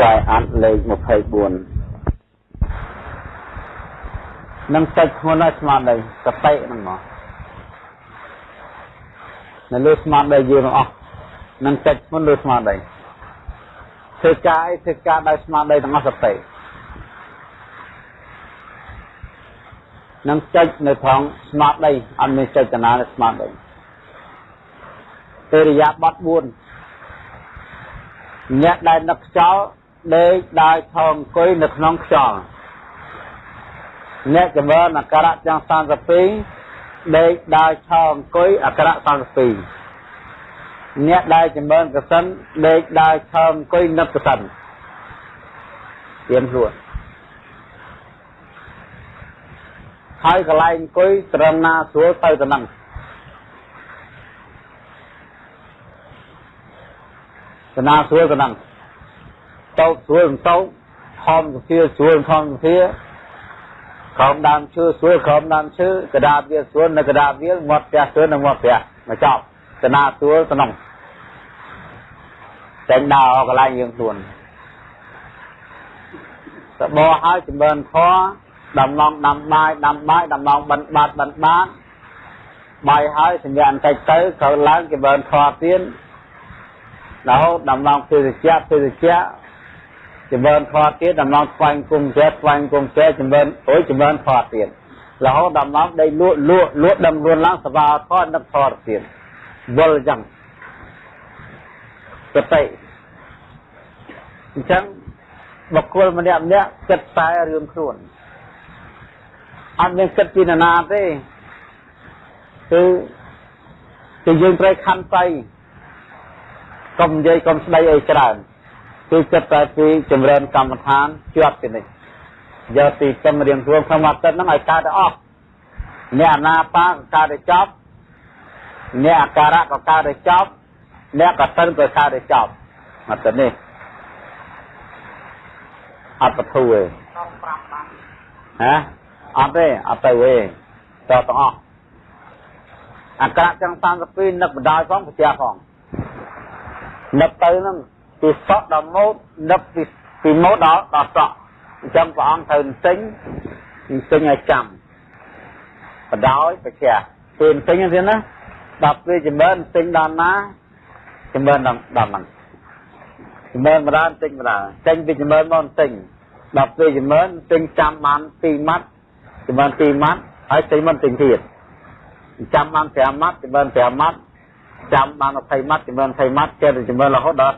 ខ្សែអាត់លេខ24នឹងតិចធ្ងន់ហើយស្មារតីសតិហ្នឹងមកនៅលើស្មារតីយើងទាំងអស់នឹងតិចធ្ងន់លើស្មារតីធ្វើការអីធ្វើការដោយស្មារតីទាំងអស់សតិនឹងចេញនៅថងស្មារតីអត់មានចេតនានៅស្មារតីអរិយាប័ត្រ4អ្នកដែលនឹកខ្យល់ ដេកដើរថងអង្គុយនៅក្នុងខ្យល់អ្នកចម្រើនអក្សរទាំង32ដេកដើរឆោអង្គុយអក្សរ32អ្នកដែលចម្រើនកសិនដេកដើរឆោអង្គុយនឹកកសិនទៀមខ្លួនហើយកន្លែងអង្គុយត្រឹមណាស្រួលទៅទៅនឹងទៅណាស្រួលទៅនឹង តោកស្រួលតោកខំសភាស្រួលខំសភាខំដើមឈើស្រួលខំដើមឈើកដាបវាស្រួលនៅកដាបវាមាត់ផ្ទះស្រួលនៅមាត់ផ្ទះមកចប់ទៅណាស្រួលទៅនឹងតែដើរកន្លែងយើងខ្លួនសបោហើយចម្រើនខដំឡងដាំបាយដាំបាយដំឡងបិណ្ឌបាត់បិណ្ឌបាត់បាយហើយសញ្ញាបន្តិចទៅក្រោយឡើងចម្រើនខទៀតរហូតដំឡងភេសជ្ជៈភេសជ្ជៈ ចម្រើនខទៀតដំឡងស្វែងគុំចេះស្វែងគុំចេះចម្រើនអុយចម្រើនខទៀតរហូតដំឡងដីលក់លក់លក់ដំរួនឡើងសបាខនឹកខទៀតវល់ចឹងសតិអញ្ចឹងបុគ្គលម្នាក់ម្នាក់គិតតែរឿងខ្លួនអត់មានគិតពីណានាទេគឺគឺយើងត្រូវខន្តីកុំនិយាយកុំស្ដីអីច្រើន គឺគិតតែពីចម្រើនកម្មដ្ឋានជាប់ពីនេះយកទី tâm រៀងរួមក្នុងមកទឹកហ្នឹងឲ្យកើតទៅអស់អ្នកអនាបាក៏កើតទៅចប់អ្នកអាការៈក៏កើតទៅចប់អ្នកកសិនក៏កើតទៅចប់មកទៅនេះអត់បធូរទេហ៎អត់ទេអត់ទៅទេតទាំងអស់អាក្រក់ទាំង32នឹកបដាយផងប្រទះផងនឹកទៅហ្នឹង ពីសក់ដល់ម៉ូតនឹកពីពីម៉ូតដល់ដល់សក់អញ្ចឹងព្រះអង្គត្រូវទិញទិញឲ្យចាំបដោយប្រទះពេលទិញទៀតណាដល់ពេលចម្រើនទិញដល់ណាចម្រើនដល់ដល់ហ្នឹងចម្រើនម្ដងទិញម្ដងទិញពីចម្រើនមកទិញដល់ពេលចម្រើនទិញចាំបាន2ម៉ាត់ចម្រើន2ម៉ាត់ហើយទិញមិនទិញទៀតចាំបាន5ម៉ាត់ចម្រើន5ម៉ាត់ ចាំបាន20ម៉ាត់ចម្រើន20ម៉ាត់ចេះតែចម្រើនរហូតដល់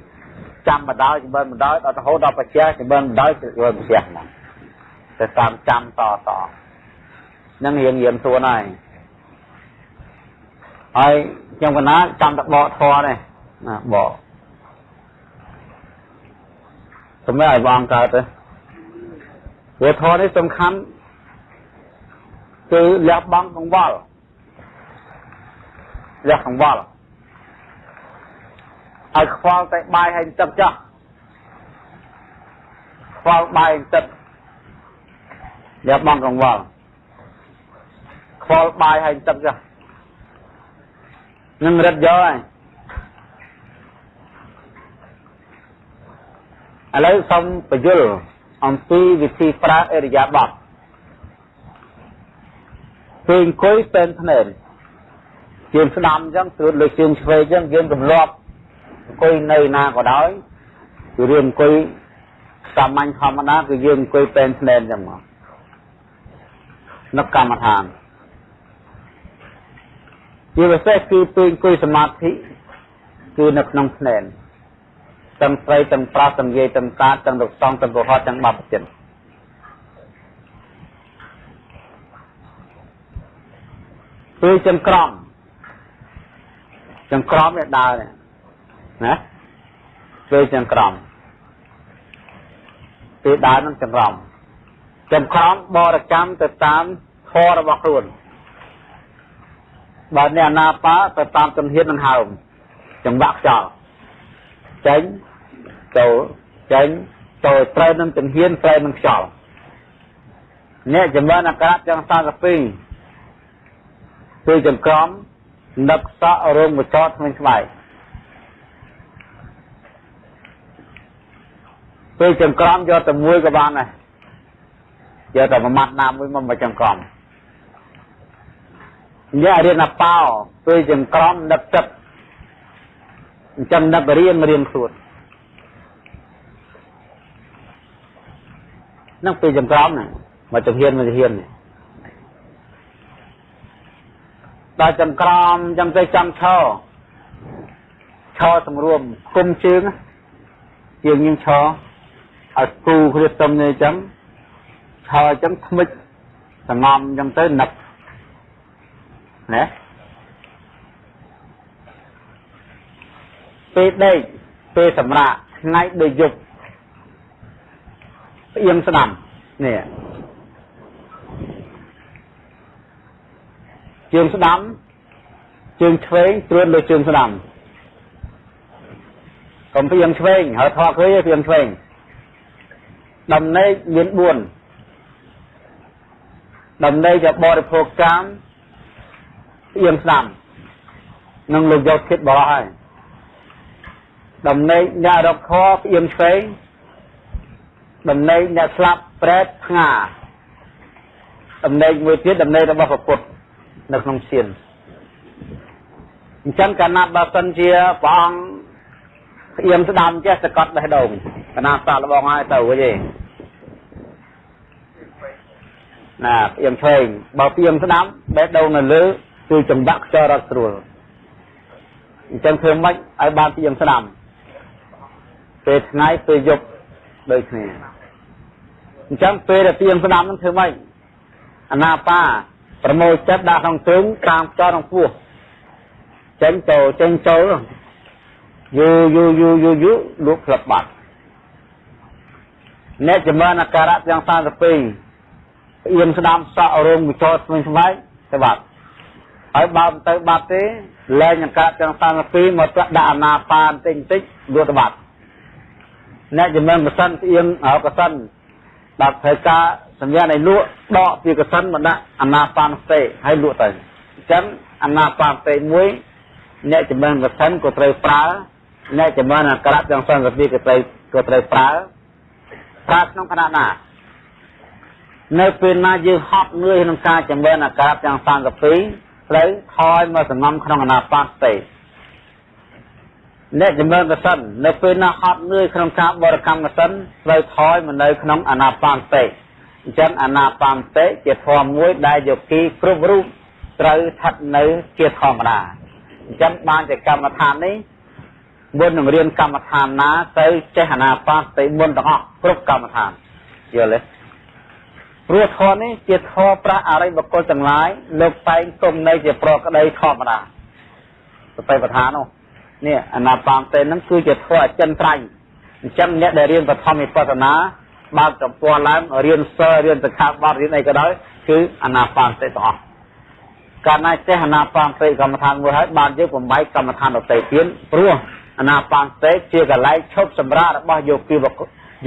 32ចាំម្ដងចម្រើនម្ដងដល់រហូតដល់បច្ចេកចម្រើនម្ដងចម្រើនបច្ចេកហ្នឹងទៅតាមចាំតតនឹងរៀងរៀងខ្លួនហើយហើយខ្ញុំកណាចាំតែបកធေါ်នេះណាបកសម្រាប់ឲ្យបងកើតទៅវាធေါ်នេះសំខាន់គឺលះបង់កង្វល់ លះកង្វល់ឲ្យខ្វល់តែបាយហើយទឹកចោះខ្វល់បាយទឹកលះបង់កង្វល់ខ្វល់បាយហើយទឹកចោះនឹងរត់យកហើយឥឡូវសូមបញ្យល់អំពីវិធីប្រើអរិយាបថពេលអង្គុយពេលភ្នែន ជើងស្ដាំអញ្ចឹងស្រួតលើជើងឆ្វេងអញ្ចឹងយើងទម្លាប់អង្គុយនៅណាក៏ដោយគឺរឿងអង្គុយសាមញ្ញធម្មតាគឺយើងអង្គុយពេលភ្នែនអញ្ចឹងមកនឹកកម្មដ្ឋានជាពិសេសគឺពេលអង្គុយសមាធិគឺនៅក្នុងភ្នែនទាំងស្រីទាំងប្រុសទាំងយាយទាំងតាទាំងលោកសង្ឃទាំងកុហកទាំងបព្វជិតពេលចង្ក្រម ចង្ក្រមនេះដើរនេះណាពេលចង្ក្រមពេលដើរនឹងចង្ក្រមចង្ក្រមបរកម្មទៅតាមធម៌របស់ខ្លួនបើអ្នកណាបាទៅតាមជំហាននឹងហើមចង្វាក់ខ្យល់ចេញចូលចេញចូលត្រូវនឹងជំហានត្រូវនឹងខ្យល់អ្នកចម្រើនអក្សរទាំង32គឺចង្ក្រម នឹកសក់រោងកចោតថ្មីស្បែកពេលចង្ក្រមយកតែមួយក៏បានដែរយកតែមួយម៉ាត់ណាមួយមកមកចង្ក្រមយករៀនអបោពេលចង្ក្រមដឹកទឹកអញ្ចឹងដឹករៀនរៀនខ្លួននឹងពេលចង្ក្រមហ្នឹងមកជំហានមកជំហាននេះ ដល់ចង្ក្រមចឹងទៅចាំឈរឈរសម្រួមគុំជើងជើងយើងឈរឲ្យគូគ្នាទំនេះចឹងឈរចឹងថ្មិចសងំចឹងទៅនឹកណាពេលដេកពេលសម្រាកថ្ងៃដូចយប់ផ្អៀងស្ដាំនេះ ជើងស្ដាំជើងឆ្វេងត្រួតលើជើងស្ដាំកុំផ្អៀងឆ្វេងហើយថតឃើញផ្អៀងឆ្វេងដំណេកមាន4ដំណេកจะបរិភោគកម្មផ្អៀងស្ដាំនឹងលោកយកគិតបរោះហើយដំណេកអ្នករកខផ្អៀងឆ្វេងដំណេកអ្នកស្លាប់ប្រែតផ្ងាដំណេកមួយទៀតដំណេករបស់ព្រះពុទ្ធ នៅក្នុងសៀនអញ្ចឹងកាលណាបើសិនជាព្រះអង្គផ្អៀមស្ដាំចេះសកត់បេះដូងកណាសាកលបងហើយទៅវិញឯងណាផ្អៀមឆ្វេងបើផ្អៀមស្ដាំបេះដូងនៅលើគឺចង្វាក់ខ្យល់រត់ស្រួលអញ្ចឹងធ្វើម៉េចឲ្យបានផ្អៀមស្ដាំពេលថ្ងៃពេលយប់ដូចគ្នាអញ្ចឹងពេលដែលផ្អៀមស្ដាំនឹងធ្វើម៉េចអាណាបា ប្រមូលចិត្តដាក់ក្នុងទ្រឹងតាមខ្យល់ក្នុងពោះចេញចូលចេញចូលយូយូយូយូយូលក់ផ្លឹបបាត់អ្នកចម្រើនអាការៈទាំង32ផ្អៀមស្ដាំសក់រោមវិចោស្វែងស្វែងទៅបាត់ហើយបើមិនទៅបាត់ទេលែងអាការៈទាំង32មកដាក់អាណាបានតិចតិចលក់ទៅបាត់អ្នកចម្រើនកសិនផ្អៀមកសិនដល់ត្រូវការ សញ្ញានៃលក់ដកពីកសិនមកដាក់អាណាបានស្ទេហើយលក់ទៅអញ្ចឹងអាណាបានស្ទេមួយអ្នកចម្រើនកសិនក៏ត្រូវប្រើអ្នកចម្រើនអក្សរទាំងសង្កទីក៏ត្រូវក៏ត្រូវប្រើប្រើក្នុងគណៈណានៅពេលណាយើងហត់នឿយក្នុងការចម្រើនអក្សរទាំងសង្កទីត្រូវថយមកសងំក្នុងអាណាបានស្ទេអ្នកចម្រើនកសិននៅពេលណាហត់នឿយក្នុងការបរិកម្មកសិនត្រូវថយមកនៅក្នុងអាណាបានស្ទេ អញ្ចឹងអាណាបានតិជាធម៌មួយដែលយោគីគ្រប់រូបត្រូវស្ថិតនៅជាធម្មតាអញ្ចឹងបានជាកម្មដ្ឋាននេះមុននឹងរៀនកម្មដ្ឋានណាទៅចេះអាណាបានតិមុនទាំងអស់គ្រប់កម្មដ្ឋានយល់ទេព្រោះធម៌នេះជាធម៌ប្រាស់អរិយបុគ្គលទាំងឡាយលោកតែងគុំនៅជាប្រក្តីធម្មតាសតិប្បដ្ឋាននោះនេះអាណាបានតិហ្នឹងគឺជាធម៌អចិន្ត្រៃយ៍អញ្ចឹងអ្នកដែលរៀនបឋមវិបស្សនា បើកទំព័រឡើងរៀនសិលរៀនសិក្ខាបទរៀនអីក៏ដោយគឺអាណាបានសតិទាំងអស់កាលណាចេះអាណាបានសតិកម្មដ្ឋានមួយហើយបានយើងបំបីកម្មដ្ឋានដទៃទៀតព្រោះអាណាបានសតិជាកន្លែងឈប់សម្រាករបស់យោគី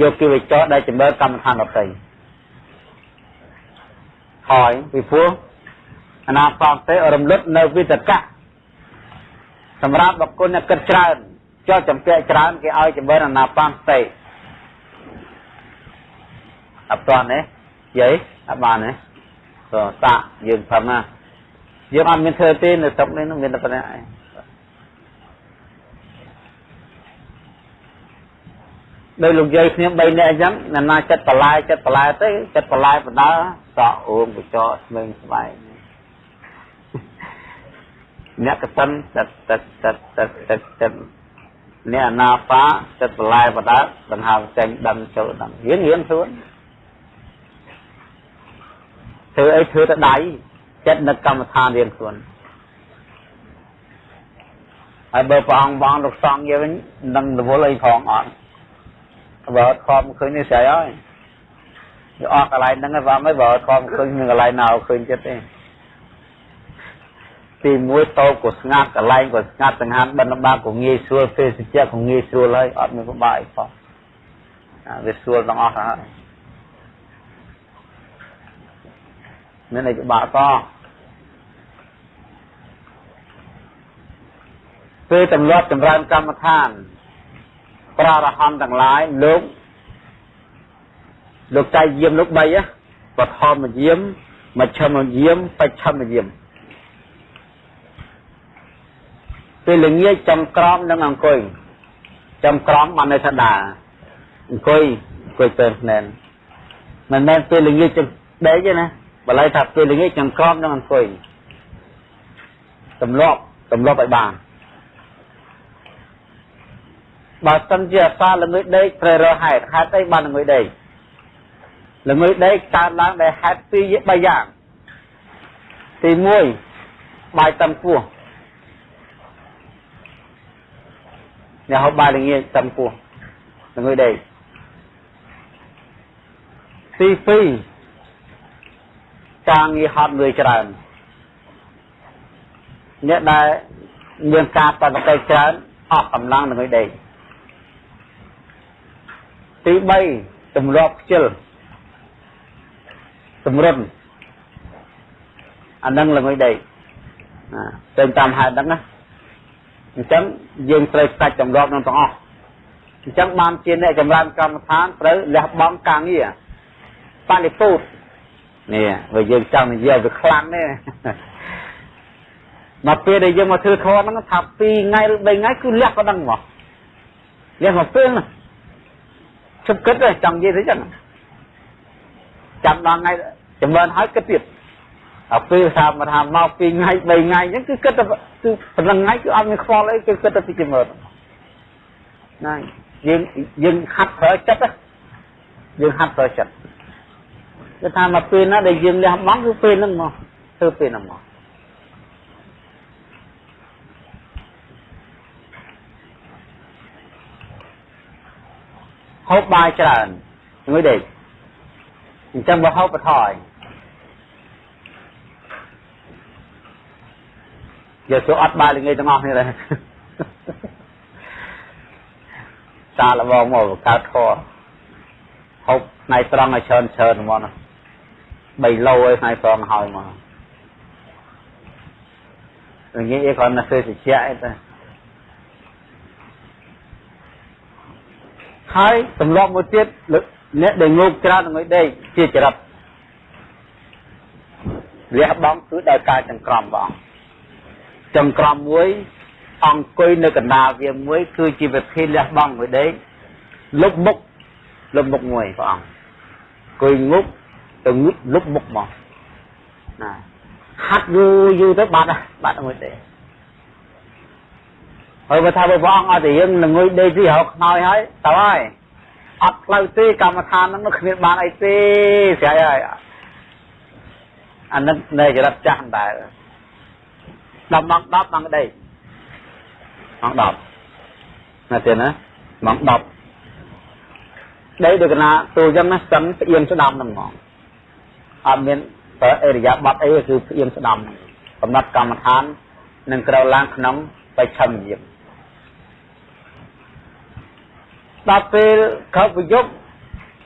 យោគីវិចរដែលចម្រើនកម្មដ្ឋានដទៃហើយពីព្រោះអាណាបានសតិរំលឹកនៅវិតកៈសម្រាប់បុគ្គលអ្នកគិតច្រើនចោលចម្ពាក់ច្រើនគេឲ្យចម្រើនអាណាបានសតិ អត់ទាន់ទេយាយអត់បានទេក៏តាក់យើងផឹមណាយើងអត់មានធ្វើទេនៅស្រុកនេះមានតែប៉ុណ្ណេះឯងដោយលោកយាយគ្នា3នាក់អញ្ចឹងណានាចិត្តបន្លែចិត្តបន្លែទៅចិត្តបន្លែបណ្ដើសក់អូងកញ្ចក់ស្មេងស្បែកអ្នកកសិនចិត្តចិត្តចិត្តចិត្តចិត្តចិត្តអ្នកអនាបាចិត្តបន្លែបណ្ដើដង្ហើមចេញដឹងចូលដឹងរៀនរៀនខ្លួន ធ្វើអីធ្វើទៅដៃចិត្តនឹកកម្មដ្ឋានរៀនខ្លួនហើយបើព្រះអង្គបងលោកសង្ឃយើងវិញនឹងរវល់អីផងអត់បើអត់ខំឃើញនេះស្អីហើយវាអស់កន្លែងហ្នឹងហើយបងហើយបើអត់ខំឃើញមានកន្លែងណាឃើញចិត្តទេទីមួយតោក៏ស្ងាត់កន្លែងក៏ស្ងាត់សង្ហានបិណ្ឌបាក៏ងាយស្រួលទេសជ្ជៈក៏ងាយស្រួលហើយអត់មានពិបាកអីផងវាស្រួលទាំងអស់ហើយ មានអីពិបាកតពេលទម្លាប់ចម្រើនកម្មដ្ឋានប្រារហន្តទាំងឡាយលោកលោកចៃយាមលោក3ហ៎បឋមយាមមជ្ឈមយាមបច្ឆមយាមពេលល្ងាចចំក្រមនឹងអង្គុយចំក្រមបានន័យថាដើរអង្គុយអង្គុយពេលណែនមិនមែនពេលល្ងាចចំដេកទេណា បើឡៃថាពេលល្ងាចចំក្រមនឹងអង្គុយទម្លាប់ទម្លាប់ឲ្យបានបើសិនជាអសាល្ងើយដេកត្រូវរកហេតុហេតុអីបានល្ងើយដេកល្ងើយដេកកើតឡើងដោយហេតុពីរ3យ៉ាងទី1បាយតឹងពោះអ្នកហូបបាយល្ងាចតឹងពោះល្ងើយដេកទី2 ការងារហត់លឿយច្រើនអ្នកដែលមានការបដិសេធច្រើនអស់កម្លាំងនឹងឲ្យដេកទី3ទម្លាប់ខ្ជិលសម្រិនអានឹងល្ងុយដេកណាទៅតាមហេតុហ្នឹងណាអញ្ចឹងយើងត្រូវស្ដាច់ចម្លាប់នឹងទាំងអស់អញ្ចឹងបានជាអ្នកចម្រើនកម្មដ្ឋានត្រូវលះបង់ការងារបនិពុត នេះបើយើងចង់និយាយវាខ្លាំងទេមកពេលដែលយើងមកធ្វើធម៌ហ្នឹងថា2ថ្ងៃឬ3ថ្ងៃគឺលះក៏ដឹងមកលះមកពេលណាជប់គិតចង់និយាយទៅចឹងចាំដល់ថ្ងៃចម្រើនហើយគិតទៀតដល់ពេលថាមកថាមក2ថ្ងៃ3ថ្ងៃអញ្ចឹងគឺគិតទៅគឺប៉ុណ្ណឹងថ្ងៃគឺអត់មានខ្វល់អីគឺគិតទៅពីចម្រើនណាយើងយើងហាត់ប្រើចិត្តយើងហាត់ប្រើចិត្ត គឺថាមកពេលណាដែលយើងលះបង់គឺពេលហ្នឹងមកធ្វើពេលហ្នឹងមកហូបបាយច្រើនមួយដេកអញ្ចឹងបើហូបបថយយកទៅអត់បាយល្ងាចទាំងអស់នេះដែរសាលបងមកកើតធေါ်ហូបថ្ងៃត្រង់ឲ្យច្រើនច្រើនហ្មងណា 3ឡូឯថ្ងៃត្រង់ហើយមកល្ងាចឯគ្រាន់តែធ្វើតិចឯទៅហើយទម្លាប់មួយទៀតអ្នកដែលងោកច្រើននឹងឲ្យដេកជាចរិតលះបង់គឺដោយការចង្ក្រមបងចង្ក្រមមួយ អង្គុយនៅកណ្ដាលវាមួយគឺជាវិធីលះបង់មួយដេកលុបមុខលុបមុខមួយព្រះអង្គអង្គុយងុប ទៅងឹបលុបមុខមកណាហាត់យូរយូរទៅបាត់បាត់មួយទេហើយបើថាបើព្រះអង្គអត់ទៅយើងល្ងុយដេកទីរកខ្នើយហើយទៅហើយអត់ផ្លូវទេកម្មដ្ឋានហ្នឹងគ្មានបានអីទេស្រ័យហើយអានឹងនៅចរិតចាស់ដែរដល់ម៉ោង10ម៉ោងដេកម៉ោង10ណាទៀតណាម៉ោង10ដេកដូចកណាទូចឹងណាស្ទឹងផ្អៀងស្ដាំហ្នឹងហ្មង អត់មានប្រើអេរិយាប័តអីគឺផ្អៀងស្ដាំកំណត់កម្មដ្ឋាននឹងក្រៅឡើងក្នុងបច្ឆមយាមដល់ពេលក្រោយប្រយុទ្ធ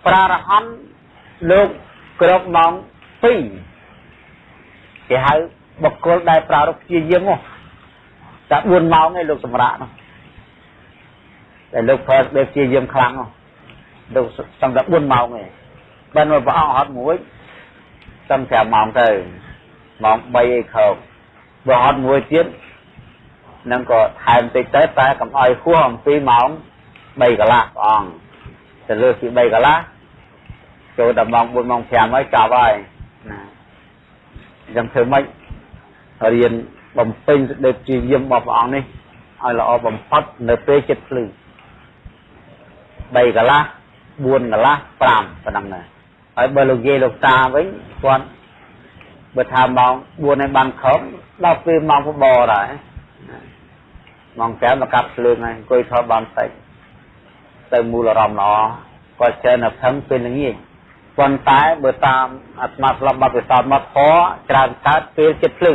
ប្រារហន្តលោកគ្រប់ម៉ោង2គេហៅបុគ្គលដែលប្រារព្ធព្យាយាមនោះតែ4ម៉ោងឯងលោកសម្រាប់នោះតែលោកប្រើដេព្យាយាមខ្លាំងនោះលោកសម្រាប់4ម៉ោងឯងបើនៅព្រះអង្គអត់មួយ សំ5ម៉ោងទៅម៉ោង3ឯខោបើអត់មួយទៀតនឹងក៏ថែមតិចទៅតែកុំឲ្យហួសអំពីម៉ោង3កន្លះព្រះអង្គទៅលើសពី3កន្លះចូលដល់ម៉ោង4ម៉ោង5ហើយចាប់ហើយណាអញ្ចឹងធ្វើម៉េចរៀនបំពេញសេចក្តីព្យាយាមរបស់ព្រះអង្គនេះឲ្យល្អបំផុតនៅពេលចិត្តភ្លឺ3កន្លះ4កន្លះ5ប៉ុណ្ណឹងដែរ ហើយបើលោកយាយលោកតាវិញគាត់បើថាម៉ោង4ហើយបានខំដល់ពេលម៉ោងបបដែរម៉ោង5មកកាប់ភ្លើងហើយអង្គុយថតបានតិចទៅមូលអារម្មណ៍ល្អគាត់ចេះនៅផឹងពេលល្ងាចប៉ុន្តែបើតាមអាត្មាស្លាប់បាត់ពិសោធន៍មកខច្រើនកើតពេលចិត្តភ្លឺ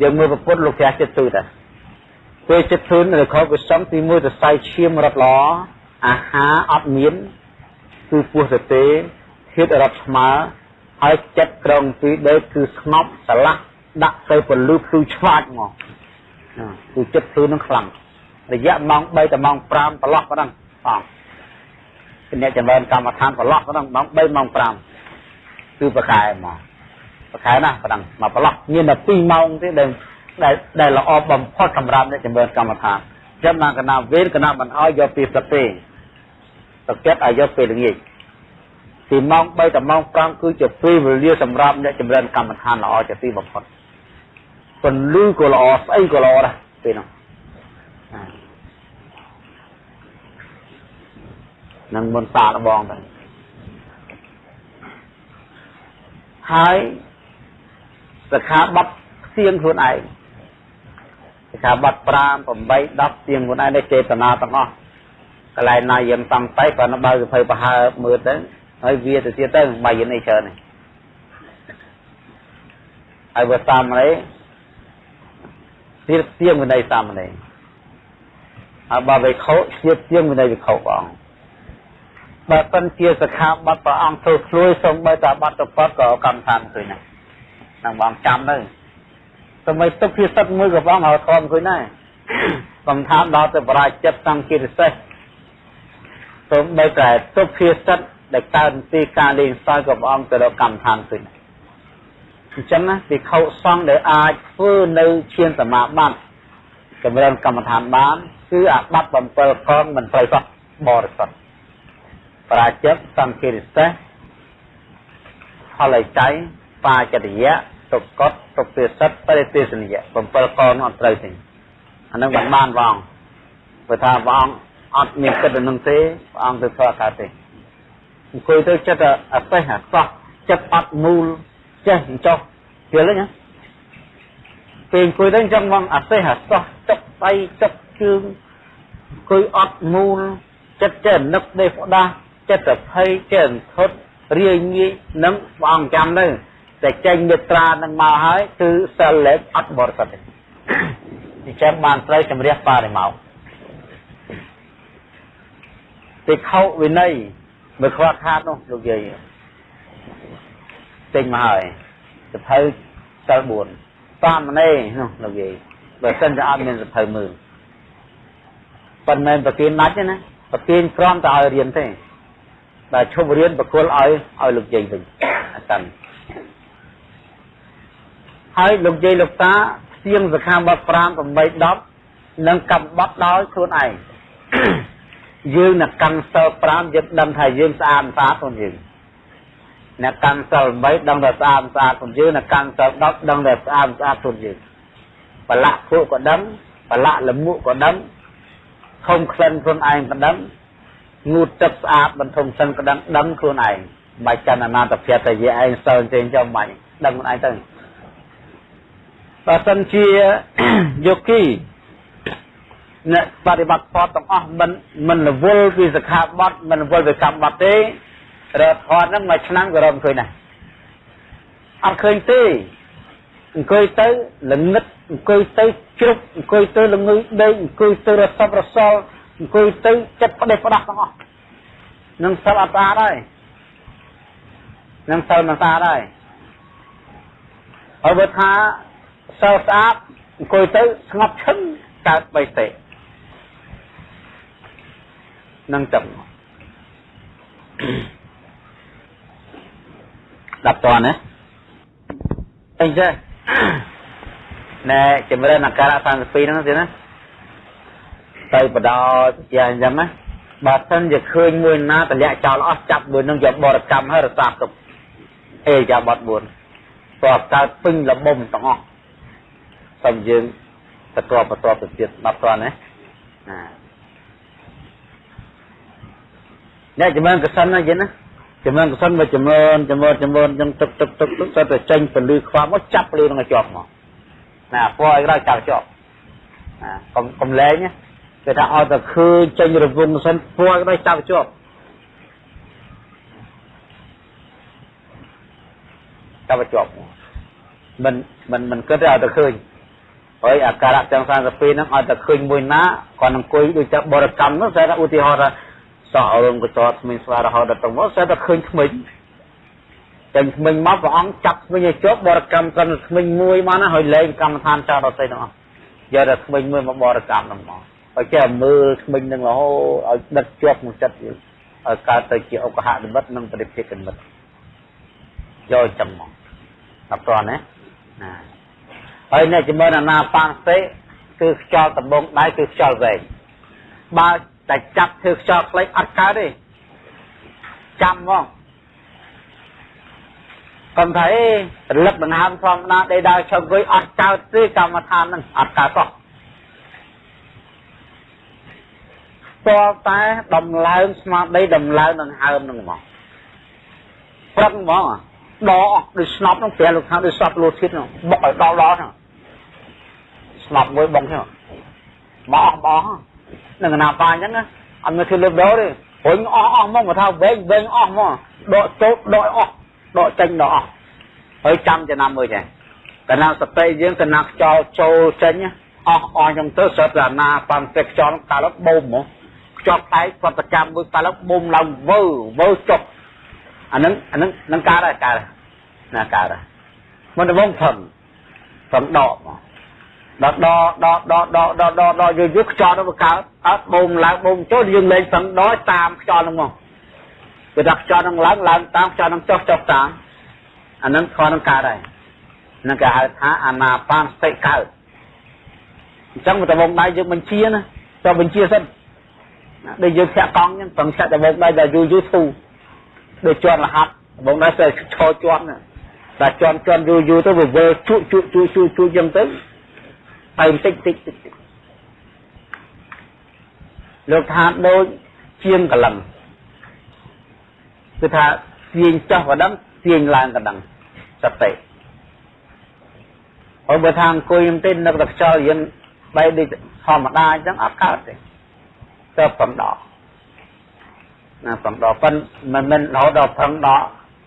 យើងមើលប្រពុតលោកព្រះចិត្តទូតាពេលចិត្តធូនឬខោវិសំទី1ទៅសៃឈាមរត់ល្អអាហារអត់មាន គឺពោះទៅទេធាតរត់ស្មើហើយចិត្តក្រងពីដេកគឺស្ងប់ស្រឡះដាក់ទៅពលឺភ្លឺឆ្វាចមកគឺចិត្តធូននឹងខ្លាំងរយៈម៉ោង3ដល់ម៉ោង5ប្រឡោះប៉ុណ្ណឹងបងអ្នកចម្រើនកម្មដ្ឋានប្រឡោះហ្នឹងម៉ោង3ម៉ោង5គឺប្រខែមកប្រខែណាប៉ណ្ណឹងមកប្រឡោះមានតែ2ម៉ោងទេដែលដែលដែលល្អបំផុតសម្រាប់អ្នកចម្រើនកម្មដ្ឋានចាំណាកណាវេនកណាមិនអោយយកពីព្រឹកទេ ទឹកចិត្តឲ្យយកពេលល្ងាចពីម៉ោង3ដល់ម៉ោង5គឺជាពេលវេលាសម្រាប់អ្នកចម្រើនកម្មដ្ឋានល្អជាទីបំផុតពន្លឺក៏ល្អស្អីក៏ល្អដែរពេលនោះនឹងមុនសាកបងទៅហើយសិក្ខាបទផ្ទៀងខ្លួនឯងសិក្ខាបទ5 8 10ផ្ទៀងខ្លួនឯងនេះចេតនាទាំងអស់ កន្លែងណាយើងសំតៃក៏នៅបើសភៅប្រហើមើលទៅហើយវាទៅទៀតទៅបាយនេះច្រើននេះហើយបើតាមនេះទៀតទៀងវិន័យសាមណេរហើយបើវិខោទៀតទៀងវិន័យវិខោព្រះអង្គបើសិនជាសខាបတ်ព្រះអង្គធ្វើឃ្លួយសូម្បីតែបတ်តពតក៏កម្មដ្ឋានឃើញដែរនឹងបងចាំទៅសម័យទុកភាសិតមួយក៏បងឲ្យធំឃើញដែរកំថាដល់ទៅបរាជិតសង្កេតសេះសូ ម្បីតែទុកភាសិតដែលកើតពីការលេងសើចក៏ព្រះអង្គទៅដល់កម្មដ្ឋានឃើញដែរអញ្ចឹងណាពិខុសង្ឃដែលអាចធ្វើនៅឈានសមាបត្តិចម្រើនកម្មដ្ឋានបានគឺអាបត្តិ7កងមិនត្រូវសោះបរិសុទ្ធប្រាជិតសង្ឃិរិសេសផលចៃបាចរិយៈទុកកតទុពិសិទ្ធបរិទេសនិយៈ7កងនោះអត់ត្រូវទេអានឹងបានបានព្រះអង្គព្រោះថាព្រះអង្គ អត់មានគិតទៅនឹងទេព្រះអង្គទៅធ្វើកើតទេអង្គុយទៅចិត្តអសេះអសោះចិត្តអត់មូលចេះចុះយល់ទេណាពេលអង្គុយទៅអញ្ចឹងមកអសេះអសោះចុកដៃចុកជើងអង្គុយអត់មូលចិត្តចេះនឹកដេកផ្ដាស់ចិត្តភ័យចេះធត់រាយងាយនឹងព្រះអង្គចាំទៅតែចេញមេត្រានឹងមកហើយគឺសិលលេខអត់បរិសុទ្ធទេអញ្ចឹងបានត្រូវជំរះបរិមោ ទីខោវិន័យមើលខ្វះខាតនោះលោកយាយចេញមកហើយសភៅសិល4តាមណេនោះលោកយាយបើសិនជាអត់មានសភៅមើលប៉ុន្តែប្រទានដាច់ណាប្រទានក្រំតែឲ្យរៀនទេបើឈប់រៀនបកគលឲ្យឲ្យលោកយាយវិញអសិនហើយលោកយាយលោកតាស្ទៀងសខាបទ5 8 10និងកម្មបត្តិដោយខ្លួនឯង យើងនឹងកាន់សិល5យើងដឹងថាយើងស្អាតស្អាតខ្លួនយើងអ្នកកាន់សិល8ដឹងថាស្អាតស្អាតខ្លួនយើងអ្នកកាន់សិល10ដឹងថាស្អាតស្អាតខ្លួនយើងប្រឡាក់ភក់ក៏ដឹងប្រឡាក់លមុខក៏ដឹងខំក្លិនខ្លួនឯងក៏ដឹងងូតទឹកស្អាតបន្ធំសិនក៏ដឹងដឹងខ្លួនឯងបាច់កាន់អនាតភៈតែយាឯងសិលចេញចាំបាច់ដឹងខ្លួនឯងទៅបើសិនជាយោគី អ្នកបប្រតិបត្តិផតទាំងអស់មិនមិនរវល់ពីសិក្ខាបទមិនរវល់ពីកម្មបទទេរត់ផតហ្នឹងមួយឆ្នាំក៏រកឃើញដែរអត់ឃើញទេអង្គុយទៅល្ងឹតអង្គុយទៅជ្រុកអង្គុយទៅល្ងើយដេកអង្គុយទៅរសប់រសល់អង្គុយទៅចិត្តផ្ដេសផ្ដាស់ទាំងអស់នឹងសិលអត់ស្អាតហើយនឹងសិលមិនស្អាតហើយហើយបើថាសិលស្អាតអង្គុយទៅស្ងប់ឈឹងកើតបៃតេ នឹងចឹងដល់តណាអីចេះណែចម្រើនអាការៈ32ហ្នឹងទៀតណាទៅបដោយ៉ាងអញ្ចឹងណាបើសិនជាឃើញមួយណាតម្លាក់ចោលអស់ចាប់មួយនឹងយកបរកម្មហើយរសាទុកអេយ៉ាបត់4ព្រោះកើតពេញលបំទាំងអស់សូមយើងបន្តបន្តទៅទៀតដល់តណាណា អ្នកចម្រើនកសិនណាយិនណាចម្រើនកសិនមកចម្រើនចម្រើនចម្រើនចឹងទឹកទឹកទឹកទឹកទៅតែចេញពលឺខ្វាមកចាប់ពលឺនឹងជាប់មកណាពណ៌ឲ្យក្រោយចាប់ជាប់ណាកុំកុំលែងណាគេថាឲ្យតែឃើញចេញរវងសិនពណ៌ឲ្យចាប់ជាប់ចាប់ជាប់មិនមិនមិនគិតទេឲ្យតែឃើញហើយអាការៈទាំង32ហ្នឹងឲ្យតែឃើញមួយណាគាត់អង្គុយដូចតែបរិកម្មនោះតែឧទាហរណ៍ថា សោះរឿងកចតស្មិញស្វារហូតដល់ទៅមកតែតែឃើញថ្មិញតែថ្មិញមកព្រះអង្គចាប់ថ្មិញឲ្យជាប់បរិកម្មត្រឹមថ្មិញមួយមកណាហើយលែងកម្មដ្ឋានចោលដល់ទៅទាំងអស់យកតែថ្មិញមួយមកបរិកម្មហ្នឹងមកហើយចេះមើលថ្មិញនឹងរហូតឲ្យដិតជាប់ក្នុងចិត្តយើងឲ្យកើតទៅជាឧបហនិមិត្តនិងបរិភិកនិមិត្តយកចឹងមកដល់តោះណាណាហើយអ្នកជំនអាណាបានសេគឺខ្យល់ដំបងដៃគឺខ្យល់វែងបើ តែចាប់ធ្វើខ្យល់ខ្លីអត់កើតទេចាំមកកុំថាអេរលឹកដង្ហើមធម្មតាដេកដើរឈប់អង្គុយអត់កើតទេកម្មដ្ឋានហ្នឹងអត់កើតសោះតើតែដំឡើងស្មារតីដំឡើងដង្ហើមហ្នឹងមកព្រឹកហ្មងដកដូចស្នប់ហ្នឹងព្រះលោកថាដូចសពលោធិតហ្នឹងបុកឲ្យដល់ដល់ហ្នឹងស្នប់មួយបងហ្នឹងបោះបោះ នឹងណាប៉ាអញ្ចឹងអត់មានធ្វើលើកដោទេរុញអស់អស់មកមកថាវែងវែងអស់មកដកចូលដកអស់ដកចេញដកអស់ហើយចាំចំណាំមើលចេះកណាសតិយើងកណាខ្យល់ចូលចេញអស់អស់ចឹងទៅសត្វអាណាបានតែខ្យល់កាលបូមមកខ្យល់តែប្រតិកម្មមួយកាលបូមឡើងវើវើចុកអានឹងអានឹងនឹងកើតហើយកើតណាកើតហើយមិនដំងផឹងផឹងដកមក ដល់ដកដកដកដកដកដកដកយូរយូរខ្យល់ទៅកើតអត់បូមឡើងបូមចូលយើងលេងផឹងដកតាមខ្យល់ហ្នឹងមកគឺថាខ្យល់នឹងឡើងឡើងតាមខ្យល់នឹងចុះចុះតាមអានឹងខនឹងកើតហើយនឹងគេហៅថាអាណាបានសតិកើតអញ្ចឹងដំបងដៃយើងបញ្ជាណាទៅបញ្ជាសិនដូចយើងធាក់កង់អញ្ចឹងប្រឹងចាក់ដំបងដៃដល់យូរយូរធូរដូចជាន់រហាត់ដំបងដៃស្អីឈរជាន់តែជាន់ជាន់យូរយូរទៅវាវើជក់ជក់ជក់ជក់ជក់អញ្ចឹងទៅ ទៅតិចតិចតិចលោកថាដូចជាងកលឹងគឺថាទាញចោះក៏ដឹងទាញឡើងក៏ដឹងសតិហើយបើថាអង្គុយខ្ញុំទេនឹកតែខ្យល់យើងបែរដូចធម្មតាអញ្ចឹងអត់កើតទេទៅប្រំដកណាប្រំដកប៉ុន្តែមិនមែនរហូតដល់ប្រឹងដក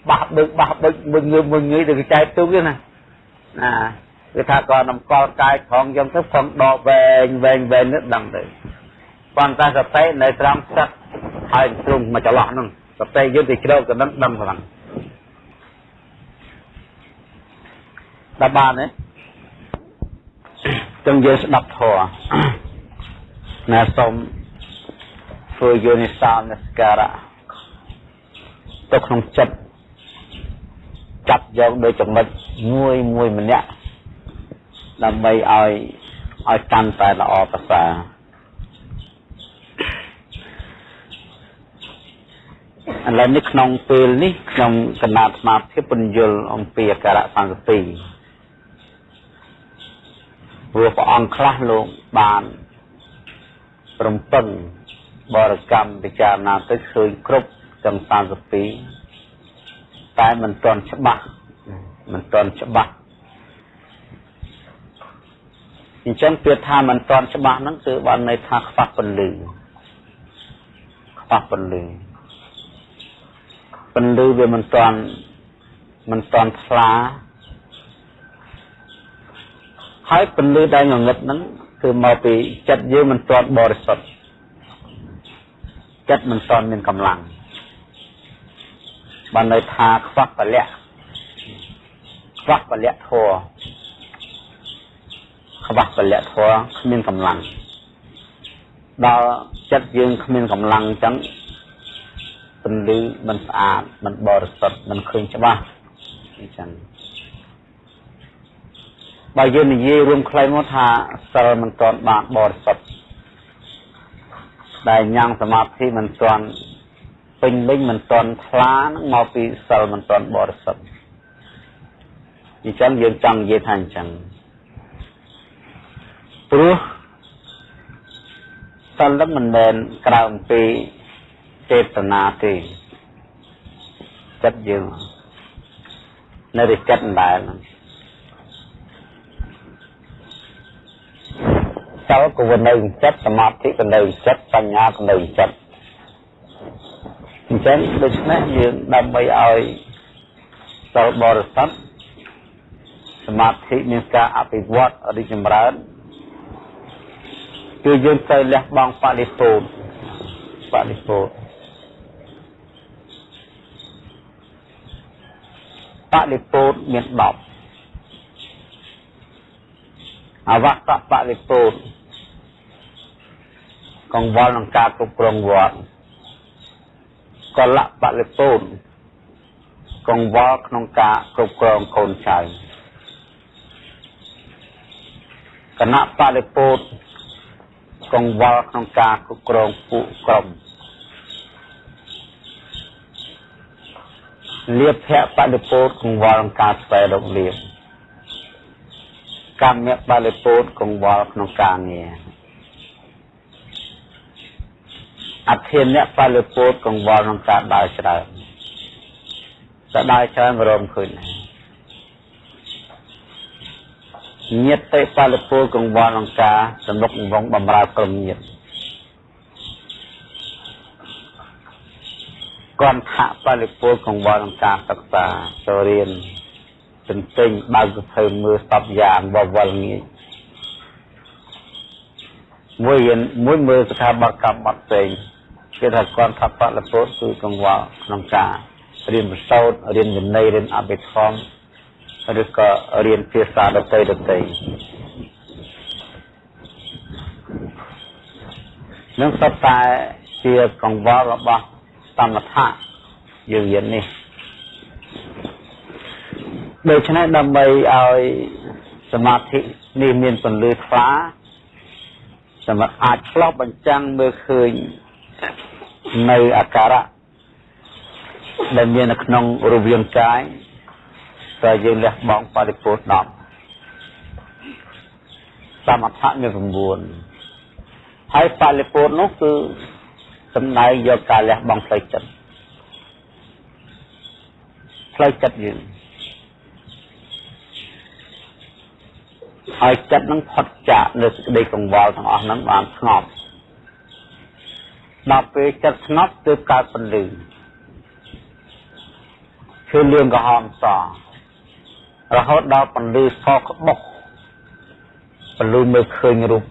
បះបឹកបះបឹកមួយងើមួយងើទៅចែកទុកទេណាណា គឺថាក៏នំកល់កាយផងខ្ញុំទៅប្រឹងដកវែងវែងវែងនេះដឹងទៅប៉ុន្តែសតិនៅត្រង់ស្ទឹកហើយទ្រង់មកចន្លោះហ្នឹងសតិយើងទៅជ្រៅទៅនឹងដឹងខ្លាំងដល់បានទេចឹងយើងស្ដាប់ធម៌ណាសូមធ្វើយោនិសោនស្ការៈទៅក្នុងចិត្តចាប់យកដោយចំណុចមួយមួយម្នាក់ ដើម្បីឲ្យឲ្យកាន់តែល្អប្រសើរឥឡូវនេះក្នុងពេលនេះខ្ញុំកណាត់ស្មារតីពន្យល់អំពីអក្សរសង្កទីព្រោះព្រះអង្គខ្លះលោកបានរំពឹងបរិកម្មពិចារណាទៅឃើញគ្រប់ទាំង32តែមិនទាន់ច្បាស់មិនទាន់ច្បាស់ អញ្ចឹងពាក្យថាមិនទាន់ច្បាស់ហ្នឹងគឺបានន័យថាខ្វះពន្លឺខ្វះពន្លឺពន្លឺវាមិនទាន់មិនទាន់ថ្លាហើយពន្លឺដែលងងឹតហ្នឹងគឺមកពីចិត្តយើងមិនទាន់បរិសុទ្ធចិត្តមិនទាន់មានកម្លាំងបានន័យថាខ្វះពលៈខ្វះពលៈធัว ខ្វះពលៈធัวគ្មានកម្លាំងដល់ចិត្តយើងគ្មានកម្លាំងអញ្ចឹងពន្លឺមិនស្អាតមិនបរិសុទ្ធមិនឃើញច្បាស់អញ្ចឹងបើយើងនិយាយរួមខ្លីមកថាសិលមិនទាន់បានបរិសុទ្ធដែលញ៉ាំងសមាធិមិនទាន់ពេញលេញមិនទាន់ថ្លានឹងមកពីសិលមិនទាន់បរិសុទ្ធអញ្ចឹងយើងចង់និយាយថាអញ្ចឹង ព្រោះសិលនឹងមិនមែនក្រៅអំពីចេតនាទេចិត្តយើងនៅតែចិត្តដែរហ្នឹងសិលក៏វានៅចិត្តសមាធិក៏នៅចិត្តបញ្ញាក៏នៅចិត្តអញ្ចឹងដូច្នេះយើងដើម្បីឲ្យសិលបរិសុទ្ធសមាធិមានការអភិវឌ្ឍរីកចម្រើន គឺយើងត្រូវលះបង់បរិពោធបរិពោធបរិពោធមាន10អវត្តបរិពោធកង្វល់ក្នុងការគ្រប់គ្រងវត្តកលៈបរិពូតកង្វល់ក្នុងការគ្រប់គ្រងកូនចៅគណៈបរិពូត កង្វល់ក្នុងការគ្រប់គ្រងពួកក្រុមលៀបភៈបរិពូតកង្វល់ក្នុងការស្វែងរកលៀបកម្មបរិពូតកង្វល់ក្នុងការងារអធិនៈបរិពូតកង្វល់ក្នុងការដើរច្រើនតែដើរច្រើនរំឃើញ ញាតិបរិពូតកង្វល់ក្នុងការសំណុកវងបំរើក្រុមញាតិគន្ធៈបរិពូតកង្វល់ក្នុងការសិក្សាចូលរៀនទន្ទិញបើកសភើមើលសពយ៉ាងបវលងាយមួយរៀនមួយមើលស្ថាប័នកម្មបាត់ផ្សេងគេថាគន្ធៈបរិពូតគឺកង្វល់ក្នុងការរៀនប្រសូតរៀនវិន័យរៀនអភិធម្ម ឬក៏រៀនភាសាដទៃដទៃនឹងសត្វតែជាកង្វល់របស់សមថៈយើងរៀននេះដូច្នេះដើម្បីឲ្យសមាធិនេះមានពន្លឺថ្លាសម្រាប់អាចឆ្លុះបញ្ចាំងមើលឃើញនៅអាការៈដែលមាននៅក្នុងរវាងកាយ តែយើងលះបង់បរិពោធ10សមថៈមាន9ហើយបរិពោធនោះគឺសំដៅយកការលះបង់ផ្លូវចិត្តផ្លូវចិត្តយើងហើយចិត្តនឹងផុតចាកនៅសេចក្តីកង្វល់ទាំងអស់ហ្នឹងបានស្ងប់ដល់ពេលចិត្តស្ងប់ទើបកើតពន្លឺគឺលឿងក្រហមស រហូតដល់ពន្លឺសក្បុកពន្លឺមើលឃើញរូប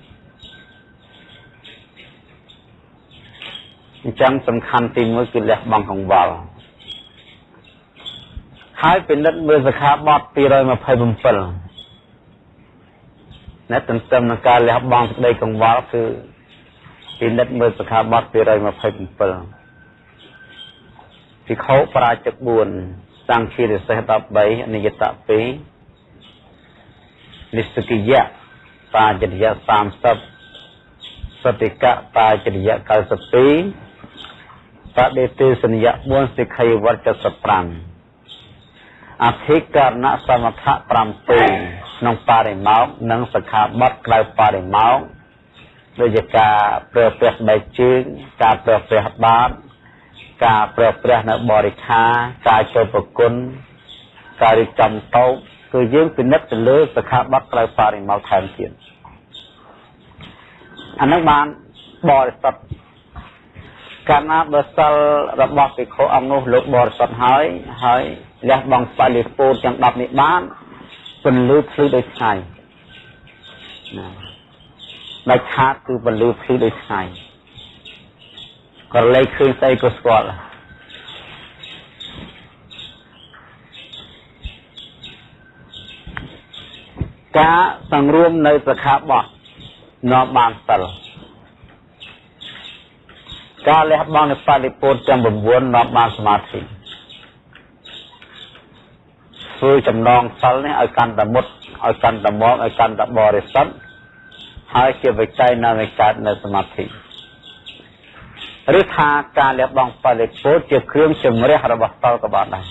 អញ្ចឹងសំខាន់ទី1គឺលះបង់កង្វល់ហើយពិនិត្យមើលសិក្ខាបទ227ណែទន្ទឹមនឹងការលះបង់សេចក្តីកង្វល់គឺពិនិត្យមើលសិក្ខាបទ227ភិក្ខុបរាជិក4 សង្ឃារិសេស13អនិយតៈ2និស្សកិយៈបាចរិយៈ30សតិកៈបាចរិយៈ92បដិទេសនិយៈ4សិក្ខយវត្ត75អធិករណសមថៈ7ក្នុងបរិមោកនិងសខាបតក្រៅបរិមោកដូចជាការប្រើប្រាស់ដៃជើងការប្រើប្រាស់បាត ការប្រើប្រាស់នៅបរិខាការចូលប្រគុណការរៀបចំតោកគឺយើងពិនិត្យទៅលើសខាបតក្រៅបរិមោកថែមទៀតអានឹងបានបរិសុទ្ធកាលណាបើសិលរបស់ភិក្ខុអង្គនោះលោកបរិសុទ្ធហើយហើយលះបង់បលិពោតទាំង10នេះបានពន្លឺភ្លឺដោយថ្ងៃណាដាច់ខាតគឺពន្លឺភ្លឺដោយថ្ងៃ ក៏លេខឃើញស្អីក៏ស្គាល់ការសង្រួមនៅសខាបោះនាំបានសិលការលះបង់នៅបរិពោធទាំង9នាំបានសមាធិធ្វើចំណងសិលនេះឲ្យកាន់តែមុតឲ្យកាន់តែមកឲ្យកាន់តែបរិសុទ្ធហើយជាវិច័យនៅនៃកើតនៅសមាធិ ឬថាការលះបង់បរិពោធជាគ្រឿងជំរះរបស់សិលក៏បានដែរ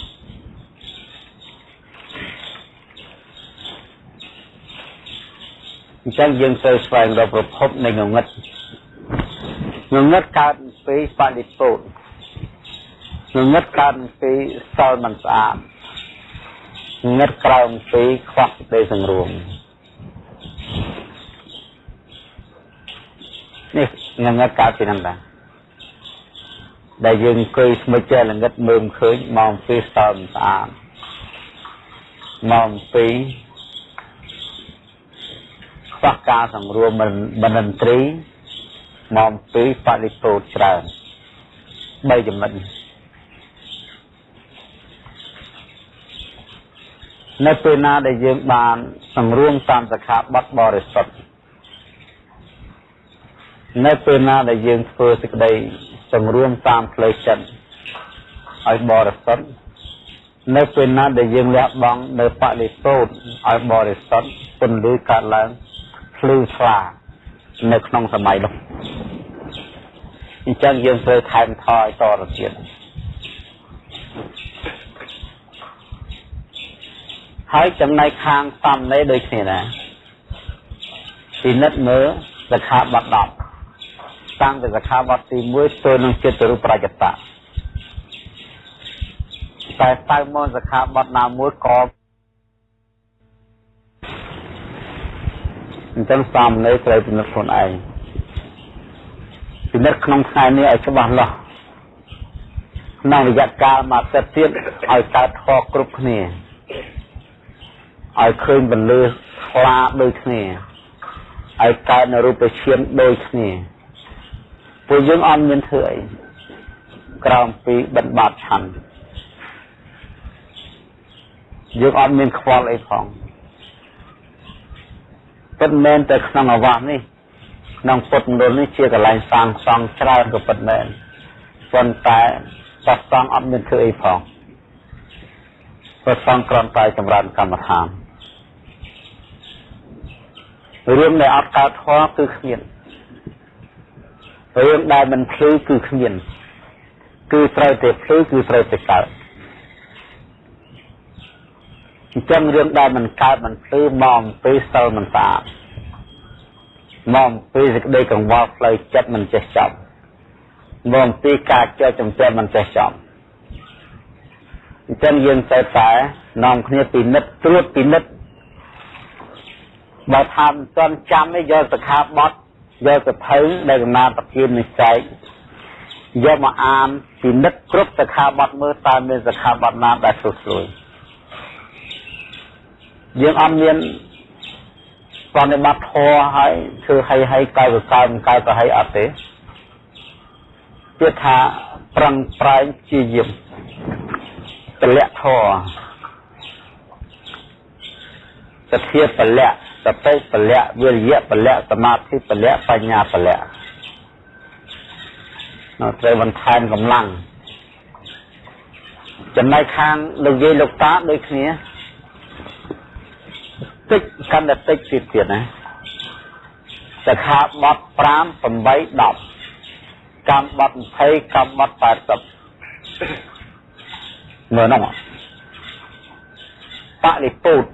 អញ្ចឹងយើងត្រូវស្វែងរកប្រភពនៃងងឹតងងឹតកើតពីបរិពោធងងឹតកើតពីសិលមិនស្អាតងឹតក្រោមពីខ្វះសេចក្តីសង្រួមនេះងឹតកើតពីហ្នឹងដែរ ដែលយើងអង្គុយស្មិចចេះល្ងឹតមើលឃើញម៉ោង2ស្ទើរស្អាតម៉ោង2ខ្វះការសង្រួមបណ្ឌិត្រីម៉ោង2បរិពោធច្រើន3ចំណុចនៅពេលណាដែលយើងបានសង្រួមតាមសខាបတ်បរិសុទ្ធនៅពេលណាដែលយើងធ្វើសេចក្តី សង្រួមតាមផ្លូវចិត្តឲ្យបរិសុទ្ធនៅពេលណាដែលយើងលះបង់នៅបរិសុទ្ធឲ្យបរិសុទ្ធពន្លឺកើតឡើងភ្លឺឆ្លានៅក្នុងសម័យនោះអញ្ចឹងយើងត្រូវថែមថយតទៅទៀតហើយចំណែកខាងសំណេរដូចគ្នាដែរពិនិត្យមើលសិក្ខាបទ10 តាំងពីសិក្ខាបទទី1ទៅនឹងចិត្តរូបប្រច្ចតៈតែតើមកសិក្ខាបទណាមួយក៏អញ្ចឹងសំណេរត្រូវពិនិត្យខ្លួនឯងពិនិត្យក្នុងថ្ងៃនេះឲ្យច្បាស់លាស់ក្នុងរយៈកាលមួយទឹកទៀតឲ្យកើតធေါ်គ្រប់គ្នាឲ្យឃើញបន្លឺខ្លាដូចគ្នាឲ្យកើតនៅរូបឈាមដូចគ្នា ពួកយើងអត់មានធ្វើអីក្រោមពីបិណ្ឌបាតឆាន់យើងអត់មានខ្វល់អីផងពិតមែនតែក្នុងអាវាសនេះក្នុងពុទ្ធមណ្ឌលនេះជាកន្លែងសាងសង់ច្រើនក៏ពិតមែនប៉ុន្តែសាសង្ឃអត់មានធ្វើអីផងព្រះសង្ឃគ្រាន់តែចម្រើនកម្មដ្ឋានរឿងដែលអត់កើតធម៌គឺគ្មាន រឿងដែលមិនភ្លឺគឺគ្មាន គឺត្រូវតែភ្លឺគឺត្រូវតែកើតអញ្ចឹងរឿងដែលមិនកើតមិនភ្លឺមកអំពីសិលមិនស្អាតមកអំពីសេចក្តីកង្វល់ផ្លូវចិត្តមិនចេះចប់មកអំពីការចែកចំចែកមិនចេះចប់អញ្ចឹងយើងត្រូវតែនាំគ្នាពិនិត្យត្រួតពិនិត្យបើថាមិនទាន់ចាំទេយកសិក្ខាបទ យកសភៅដែលកំណត់ប្រគិននិស្ស័យយកមកអានពិនិត្យគ្រប់សិក្ខាបទមើលតើមានសិក្ខាបទណាដែលស្រួលស្រួយយើងអត់មានបប្រតិបត្តិធម៌ហើយធ្វើឲ្យឲ្យកៅកៅកៅប្រហែលអត់ទេទៀតថាប្រឹងប្រែងជាយាមពលៈធម៌សទ្ធាពលៈ សតិពលៈវិរិយពលៈសមាធិពលៈបញ្ញាពលៈនៅត្រូវបន្ថែមកម្លាំងចំណែកខាងលោកយាយលោកតាដូចគ្នាតិចកាន់តែតិចទៀតទៀតណាសិក្ខាបទ5 8 10កម្មបទ20កម្មបទ80មើលនោះបរិពុទ្ធ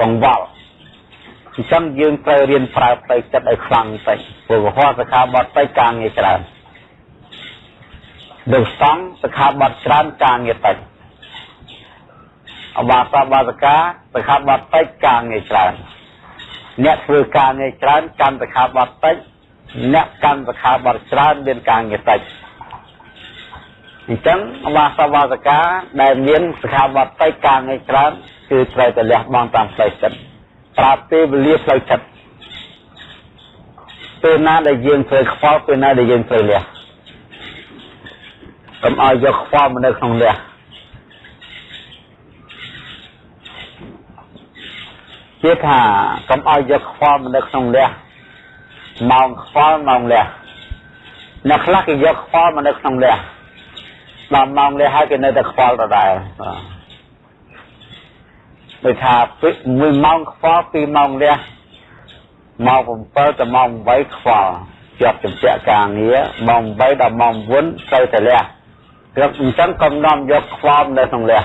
កង្វល់ អញ្ចឹងយើងត្រូវរៀនប្រើផ្លូវចិត្តឲ្យខ្លាំងបន្តិចព្រោះវហោសិក្ខាបទតិចការងារច្រើនដូចសង្ឃសិក្ខាបទច្រើនការងារតិចអបាសបាសកាសិក្ខាបទតិចការងារច្រើនអ្នកធ្វើការងារច្រើនកម្មសិក្ខាបទតិចអ្នកកម្មសិក្ខាបទច្រើនមានការងារតិចអញ្ចឹងអបាសបាសកាដែលមានសិក្ខាបទតិចការងារច្រើនគឺត្រូវតែលះបង់តាមផ្លូវចិត្ត ប្រាប់ពេលវេលាផ្លូវចិត្តពេលណាដែលយើងត្រូវខ្វល់ពេលណាដែលយើងត្រូវលះកុំឲ្យយកខ្វល់មកនៅក្នុងលះជាថាកុំឲ្យយកខ្វល់មកនៅក្នុងលះម៉ោងខ្វល់ម៉ោងលះអ្នកខ្លះគេយកខ្វល់មកនៅក្នុងលះដល់ម៉ោងលះហើយគេនៅតែខ្វល់ដដែលបាទ ដូចថា1ម៉ោងខ្វល់2ម៉ោងលះម៉ោង7ទៅម៉ោង8ខ្វល់ជាប់ជំពាក់ការងារម៉ោង8ដល់ម៉ោង9ត្រូវតែលះគឺអញ្ចឹងកំណំយកខ្វល់នៅក្នុងលះ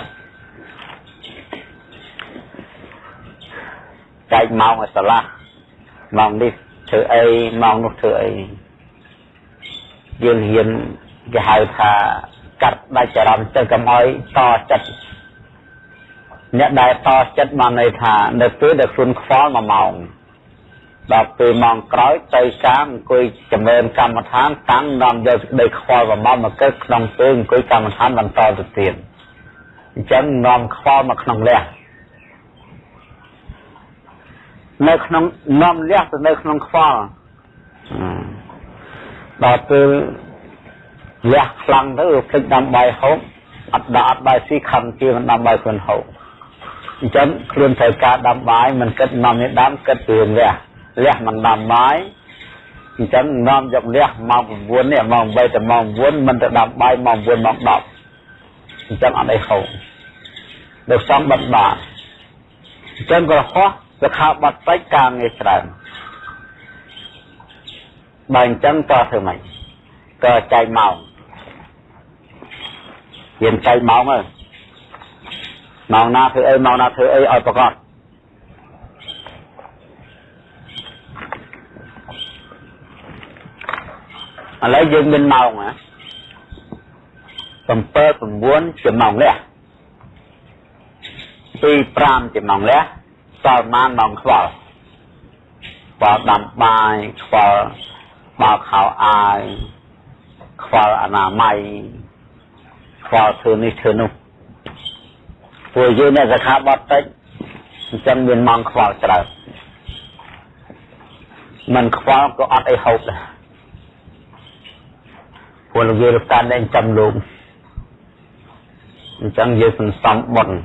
ចែកម៉ោងឲ្យស្រឡះម៉ោងនេះធ្វើអីម៉ោងនោះធ្វើអីយើងហ៊ានគេហៅថាកាត់ដាច់ចរន្តទៅកុំឲ្យតចិត្ត អ្នកដែលតចិត្តបានន័យថានៅពេលដែលខ្លួនខ្វល់1ម៉ោងដល់ពេលម៉ោងក្រោយទៅកាមអង្គុយចម្រើនកម្មដ្ឋានតាំងនាំយកសេចក្តីខ្វល់1ម៉ោងមកកើតក្នុងពេលអង្គុយកម្មដ្ឋានបន្តទៅទៀតអញ្ចឹងនាំខ្វល់មកក្នុងលះនៅក្នុងនាំលះទៅនៅក្នុងខ្វល់ដល់ពេលលះខ្លាំងទៅភ្លេចដាំបាយហូបអត់ដាក់អត់បាយស៊ីខំជាមិនដាំបាយខ្លួនហូប អញ្ចឹងខ្លួនត្រូវការដាំបាយមិនគិតនាំនេះដាំគិតពីលះលះមិនដាំបាយអញ្ចឹងនាំយកលះម៉ោង9នេះម៉ោង8ទៅម៉ោង9មិនទៅដាំបាយម៉ោង9ម៉ោង10អញ្ចឹងអត់អីហូរដូចសំបិទបាតអញ្ចឹងក៏ហោះទៅខោបាត់ពេចការងារច្រើនបើអញ្ចឹងតើធ្វើម៉េចក៏ចែកម៉ោងរៀនចែកម៉ោងហើយ ម៉ោងណាធ្វើអីម៉ោងណាធ្វើអីឲ្យប្រកបឥឡូវយើងមានម៉ោងណា7 9ជាម៉ោងលះ2 5ជាម៉ោងលះសល់ម៉ានម៉ោងខ្វល់ខ្វល់ដាំបាយខ្វល់បោកខោអាយខ្វល់អនាម័យខ្វល់ធ្វើនេះធ្វើនោះ ពួកយើងអ្នកសខាបត់តិចអញ្ចឹងមានម៉ោងខ្វល់ច្រើនមិនខ្វល់ក៏អត់អីហូបដែរពួកលោកយាយរកតានតែចាំលោកអញ្ចឹងយើងសន្សំបុណ្យ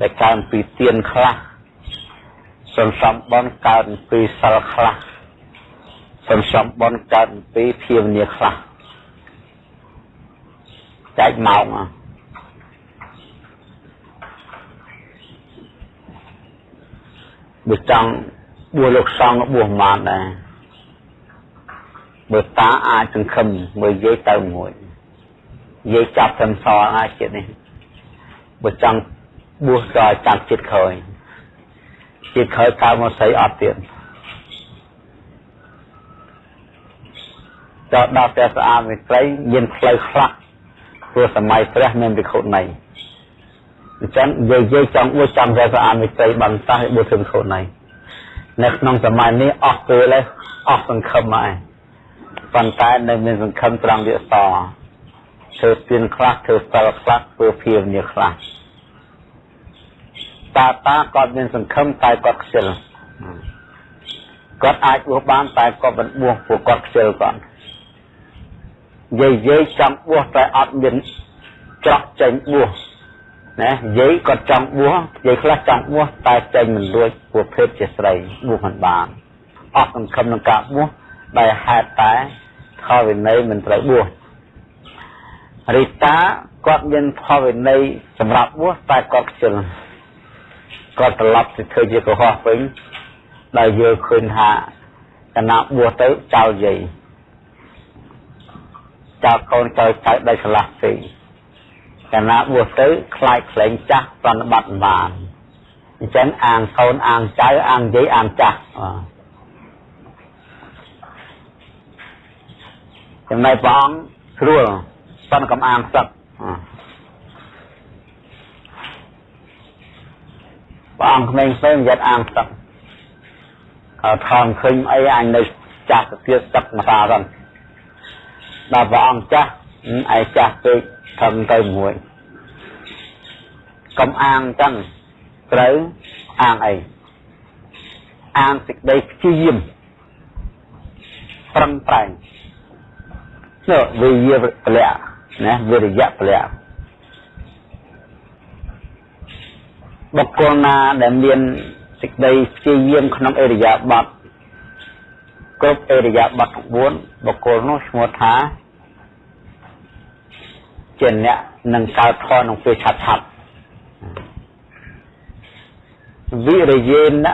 ដែលកើនពីទៀនខ្លះសន្សំបុណ្យកើនពីសិលខ្លះសន្សំបុណ្យកើតពីភាវនាខ្លះចែកម៉ោង បើចង់បួសលោកសង្ឃបួសបានដែរបើតាអាចសង្ឃឹមមើលយាយទៅមួយយាយចាប់សំសល់អាចចិត្តនេះបើចង់បួសក៏ចាប់ចិត្តក្រោយចិត្តក្រោយកើតមកស្អីអត់ទៀតចូលដល់ព្រះស្អាតមេត្រីមានផ្លូវខ្លះព្រោះសម័យព្រះមានវិខុណី អញ្ចឹងយើងយើងចង់អួតចាំព្រះស្អាតមេត្រីបានតោះឲ្យបុត្រវិខុណីនៅក្នុងសម័យនេះអស់ពេលហើយអស់សង្ឃឹមហើយប៉ុន្តែនៅមានសង្ឃឹមត្រង់វាសធ្វើពៀនខ្លះធ្វើសិលខ្លះធ្វើភាវនាខ្លះតាតាគាត់មានសង្ឃឹមតែគាត់ខ្ជិលគាត់អាចបួសបានតែគាត់មិនបួសព្រោះគាត់ខ្ជិលគាត់យាយយាយចង់បួសតែអត់មានច្រកចេញបួស ណាយាយក៏ចង់បួសយាយខ្លះចង់បួសតែចេញមិនរួចព្រោះភេទជាស្រីបួសមិនបានអត់សង្ឃឹមនឹងការបួសដែលហេតុតែខវិន័យមិនត្រូវបួសរីតាគាត់មានខវិន័យសម្រាប់បួសតែគាត់ខ្ជិលគាត់ត្រឡប់ទៅធ្វើជាកុហកវិញដែលយើងឃើញថាគណៈបួសទៅចោលយាយចោលកូនចោលចៅដោយឆ្លាស់ពេក កាលណាបួសទៅខ្លាចខ្លែងចាស់ប្រណិបត្តិបានអញ្ចឹងអាងកូនអាងចៅអាងយាយអាងចាស់ចំណែកព្រះអង្គស្រួលប៉ុន្តែកំអាងសឹកព្រះអង្គក្មេងផ្សេងយត់អាងសឹកហើយថនឃើញអីអញនៅចាស់ទៅទៀតសឹកមកតាហ្នឹងដល់ព្រះអង្គចាស់ឯចាស់ពេក ធំទៅមួយកុំអាងចឹងត្រូវអាងអីអាងសេចក្តីព្យាយាមប្រឹងប្រែងនោះវិយាពលៈណាវិរិយៈពលៈបុគ្គលណាដែលមានសេចក្តីព្យាយាមក្នុងអរិយាបថគ្រប់អរិយាបថ9បុគ្គលនោះឈ្មោះថា ជាអ្នកនឹងកើតធនក្នុងពេលឆាប់ឆាប់វិរិយេន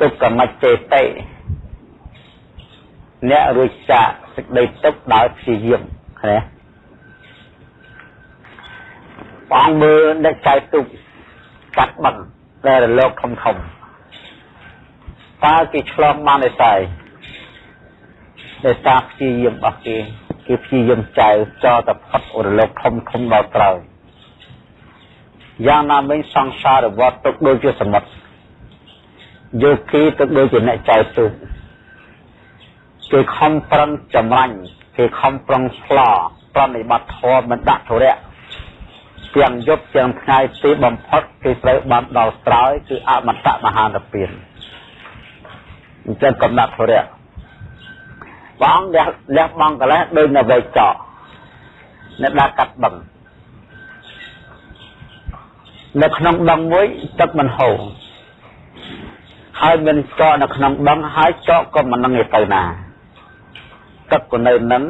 ទុក្កមច្ចេតិអ្នករួចចាកសេចក្តីទុក្ខដោយព្យាយាមឃើញបងមើលអ្នកចៅទុកកាត់បឹងដែលរលកធំធំតើគេឆ្លងបានទេស្អីដោយសារព្យាយាមរបស់គេ គេព្យាយាមចៅចោលតែផុតរលកធំធំដល់ក្រោយយ៉ាងណាមិញសង្សារវត្តទុកដូចជាសមុទ្រយោគីទុកដូចជាអ្នកចៅទូកគេខំប្រឹងចម្រាញ់គេខំប្រឹងស្លោប្រណិបត្តិធម៌មិនដាក់ធរៈទាំងយប់ទាំងថ្ងៃទីបំផុតគេត្រូវបានដល់ស្រោយគឺអមតៈមហានិព្វានអញ្ចឹងកំណត់ធរៈ បងលះលះបងកលេសដូចនៅវែកចកនៅដើរកាត់បឹងនៅក្នុងបឹងមួយទឹកមិនហូរហើយមានចកនៅក្នុងបឹងហើយចកក៏មិននឹងទៅណាទឹកក៏នៅនឹង